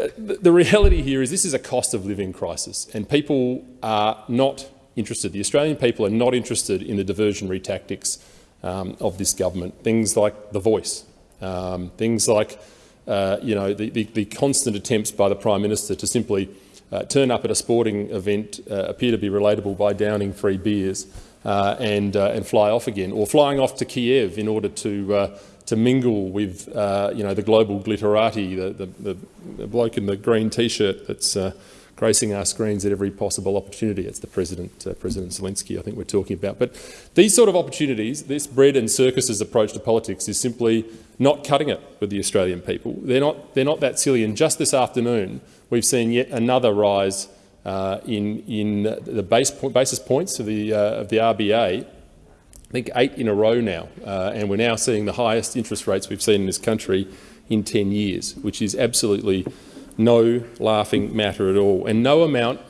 uh, the reality here is this is a cost of living crisis and people are not interested. The Australian people are not interested in the diversionary tactics um, of this government. Things like the voice, um, things like uh, you know, the, the, the, constant attempts by the Prime Minister to simply uh, turn up at a sporting event, uh, appear to be relatable by downing free beers, uh, and, uh, and fly off again, or flying off to Kiev in order to, uh, to mingle with you know, the global glitterati, the, the, the bloke in the green T-shirt that's gracing our screens at every possible opportunity. It's the President, uh, President Zelensky, I think we're talking about. But these sort of opportunities, this bread and circuses approach to politics is simply not cutting it with the Australian people. They're not, they're not that silly. And just this afternoon, we've seen yet another rise uh, in, in the base basis points of the, uh, of the RBA, I think eight in a row now, uh, and we're now seeing the highest interest rates we've seen in this country in 10 years, which is absolutely no laughing matter at all. And no amount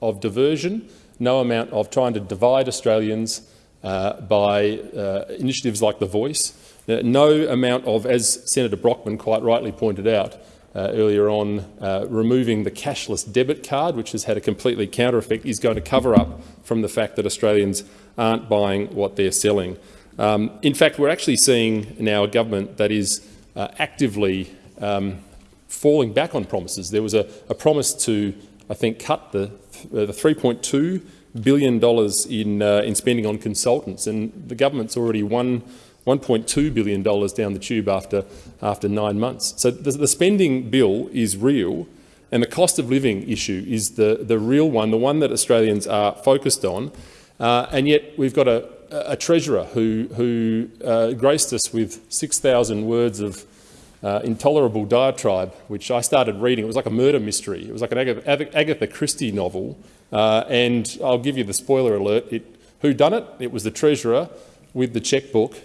of diversion, no amount of trying to divide Australians uh, by uh, initiatives like The Voice, uh, no amount of, as Senator Brockman quite rightly pointed out, uh, earlier on, uh, removing the cashless debit card, which has had a completely counter effect, is going to cover up from the fact that Australians aren't buying what they're selling. Um, in fact, we're actually seeing now a government that is uh, actively um, falling back on promises. There was a, a promise to, I think, cut the, uh, the $3.2 billion in, uh, in spending on consultants, and the government's already won $1.2 billion down the tube after, after nine months. So the, the, spending bill is real, and the cost of living issue is the, the real one, the one that Australians are focused on. Uh, and yet we've got a, a treasurer who, who uh, graced us with 6,000 words of uh, intolerable diatribe, which I started reading. It was like a murder mystery. It was like an Agatha, Agatha Christie novel. Uh, and I'll give you the spoiler alert. It, who done it? It was the treasurer with the checkbook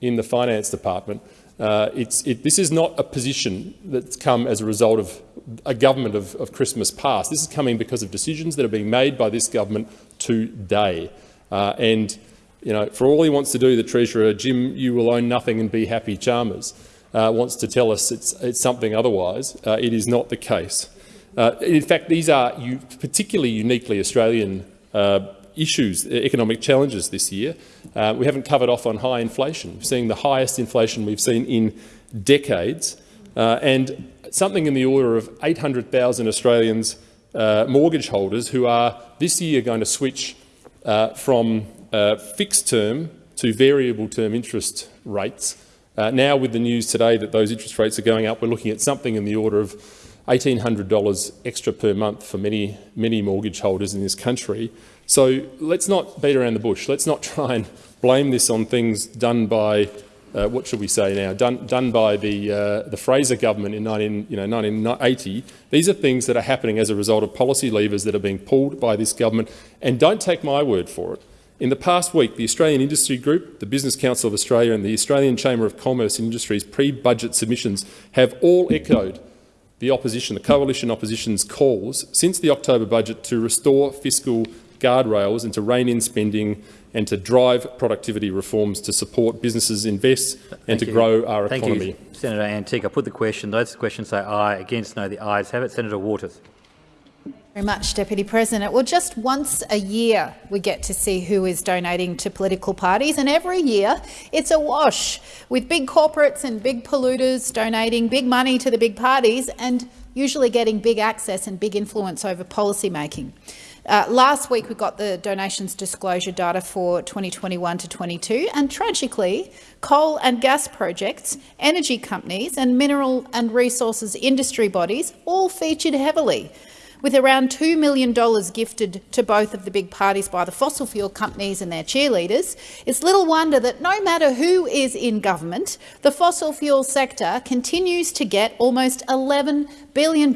in the finance department. Uh, it, this is not a position that's come as a result of a government of, of, Christmas past. This is coming because of decisions that are being made by this government today. Uh, and you know, for all he wants to do, the Treasurer, Jim, you will own nothing and be happy Chalmers, uh, wants to tell us it's, it's something otherwise. Uh, it is not the case. Uh, in fact, these are particularly uniquely Australian uh, issues, economic challenges this year. Uh, we haven't covered off on high inflation. We're seeing the highest inflation we've seen in decades, uh, and something in the order of 800,000 Australians, mortgage holders, who are this year going to switch from fixed term to variable term interest rates. Uh, now, with the news today that those interest rates are going up, we're looking at something in the order of $1,800 extra per month for many, many mortgage holders in this country. So let's not beat around the bush. Let's not try and blame this on things done by, uh, what should we say now, done, done by the, uh, the Fraser government in 19, you know, 1980. These are things that are happening as a result of policy levers that are being pulled by this government. And don't take my word for it. In the past week, the Australian Industry Group, the Business Council of Australia and the Australian Chamber of Commerce and Industry's pre-budget submissions have all echoed the opposition, the coalition opposition's calls since the October budget to restore fiscal guardrails and to rein in spending and to drive productivity reforms to support businesses invest and Thank to you. grow our Thank economy. You, Senator Antic. I put the question. Those questions say aye. Against no. The ayes have it. Senator Waters. Very much, Deputy President. Well, just once a year we get to see who is donating to political parties, and every year it's a wash, with big corporates and big polluters donating big money to the big parties and usually getting big access and big influence over policy making. Uh, last week we got the donations disclosure data for 2021 to 22, and tragically, coal and gas projects, energy companies and mineral and resources industry bodies all featured heavily with around $2 million gifted to both of the big parties by the fossil fuel companies and their cheerleaders, it's little wonder that no matter who is in government, the fossil fuel sector continues to get almost $11 billion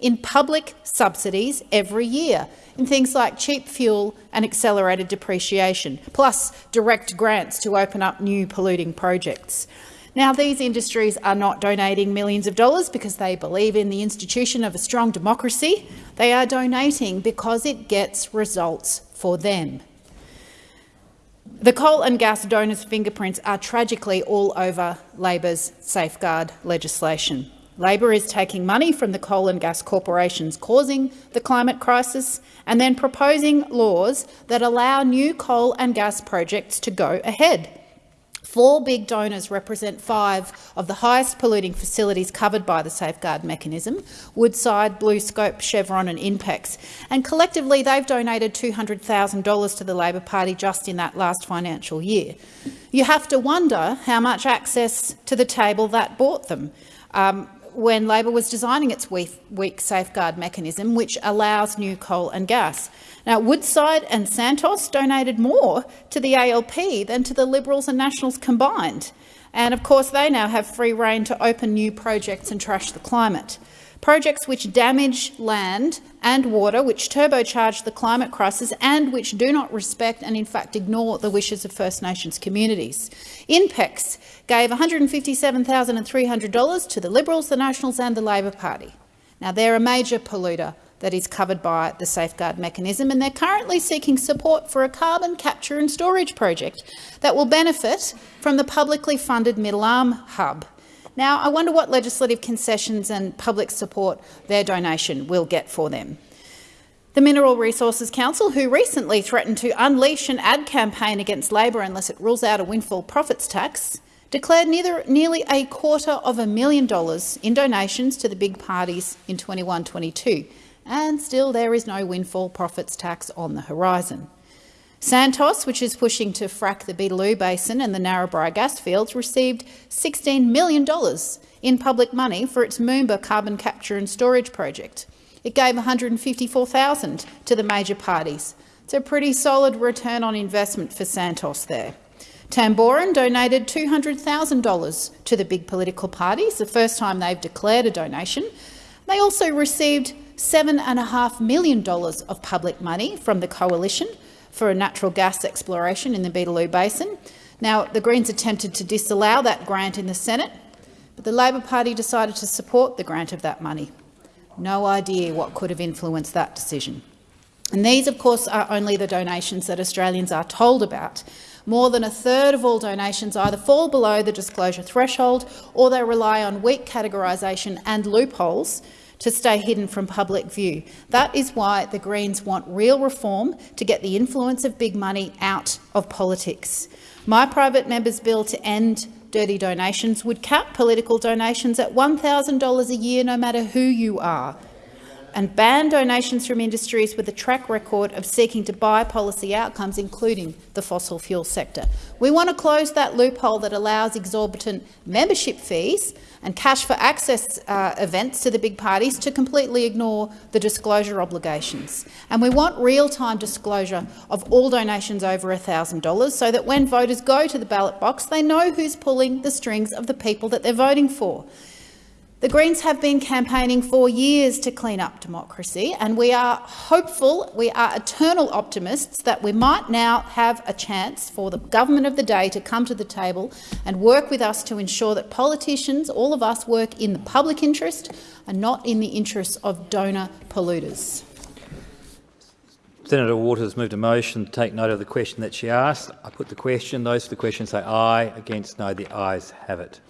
in public subsidies every year in things like cheap fuel and accelerated depreciation, plus direct grants to open up new polluting projects. Now, these industries are not donating millions of dollars because they believe in the institution of a strong democracy. They are donating because it gets results for them. The coal and gas donors' fingerprints are tragically all over Labor's safeguard legislation. Labor is taking money from the coal and gas corporations causing the climate crisis and then proposing laws that allow new coal and gas projects to go ahead. Four big donors represent five of the highest polluting facilities covered by the safeguard mechanism, Woodside, BlueScope, Chevron and Inpex, and collectively they've donated $200,000 to the Labor Party just in that last financial year. You have to wonder how much access to the table that bought them. Um, when Labor was designing its weak, weak, safeguard mechanism, which allows new coal and gas. Now, Woodside and Santos donated more to the ALP than to the Liberals and Nationals combined. And of course, they now have free rein to open new projects and trash the climate. Projects which damage land and water, which turbocharge the climate crisis and which do not respect and in fact ignore the wishes of First Nations communities. INPEX gave $157,300 to the Liberals, the Nationals and the Labor Party. Now, they're a major polluter that is covered by the safeguard mechanism, and they're currently seeking support for a carbon capture and storage project that will benefit from the publicly funded Middle Arm Hub. Now, I wonder what legislative concessions and public support their donation will get for them. The Mineral Resources Council, who recently threatened to unleash an ad campaign against Labor unless it rules out a windfall profits tax, declared neither, nearly a quarter of a million dollars in donations to the big parties in 21-22, and still there is no windfall profits tax on the horizon. Santos, which is pushing to frack the Beetaloo Basin and the Narrabri gas fields, received $16 million in public money for its Moomba carbon capture and storage project. It gave 154,000 to the major parties. It's a pretty solid return on investment for Santos there. Tamboran donated $200,000 to the big political parties, the first time they've declared a donation. They also received $7.5 million of public money from the coalition for a natural gas exploration in the Beetaloo Basin. Now, the Greens attempted to disallow that grant in the Senate, but the Labor Party decided to support the grant of that money. No idea what could have influenced that decision. And these, of course, are only the donations that Australians are told about. More than a third of all donations either fall below the disclosure threshold or they rely on weak categorisation and loopholes to stay hidden from public view. That is why the Greens want real reform to get the influence of big money out of politics. My private member's bill to end dirty donations would cap political donations at $1,000 a year no matter who you are. and ban donations from industries with a track record of seeking to buy policy outcomes, including the fossil fuel sector. We want to close that loophole that allows exorbitant membership fees and cash for access uh, events to the big parties to completely ignore the disclosure obligations. And we want real-time disclosure of all donations over $1,000 so that when voters go to the ballot box, they know who's pulling the strings of the people that they're voting for. The Greens have been campaigning for years to clean up democracy, and we are hopeful, we are eternal optimists that we might now have a chance for the government of the day to come to the table and work with us to ensure that politicians, all of us, work in the public interest and not in the interests of donor polluters. Senator Waters moved a motion to take note of the question that she asked. I put the question. Those for the question say aye. Against no. The ayes have it.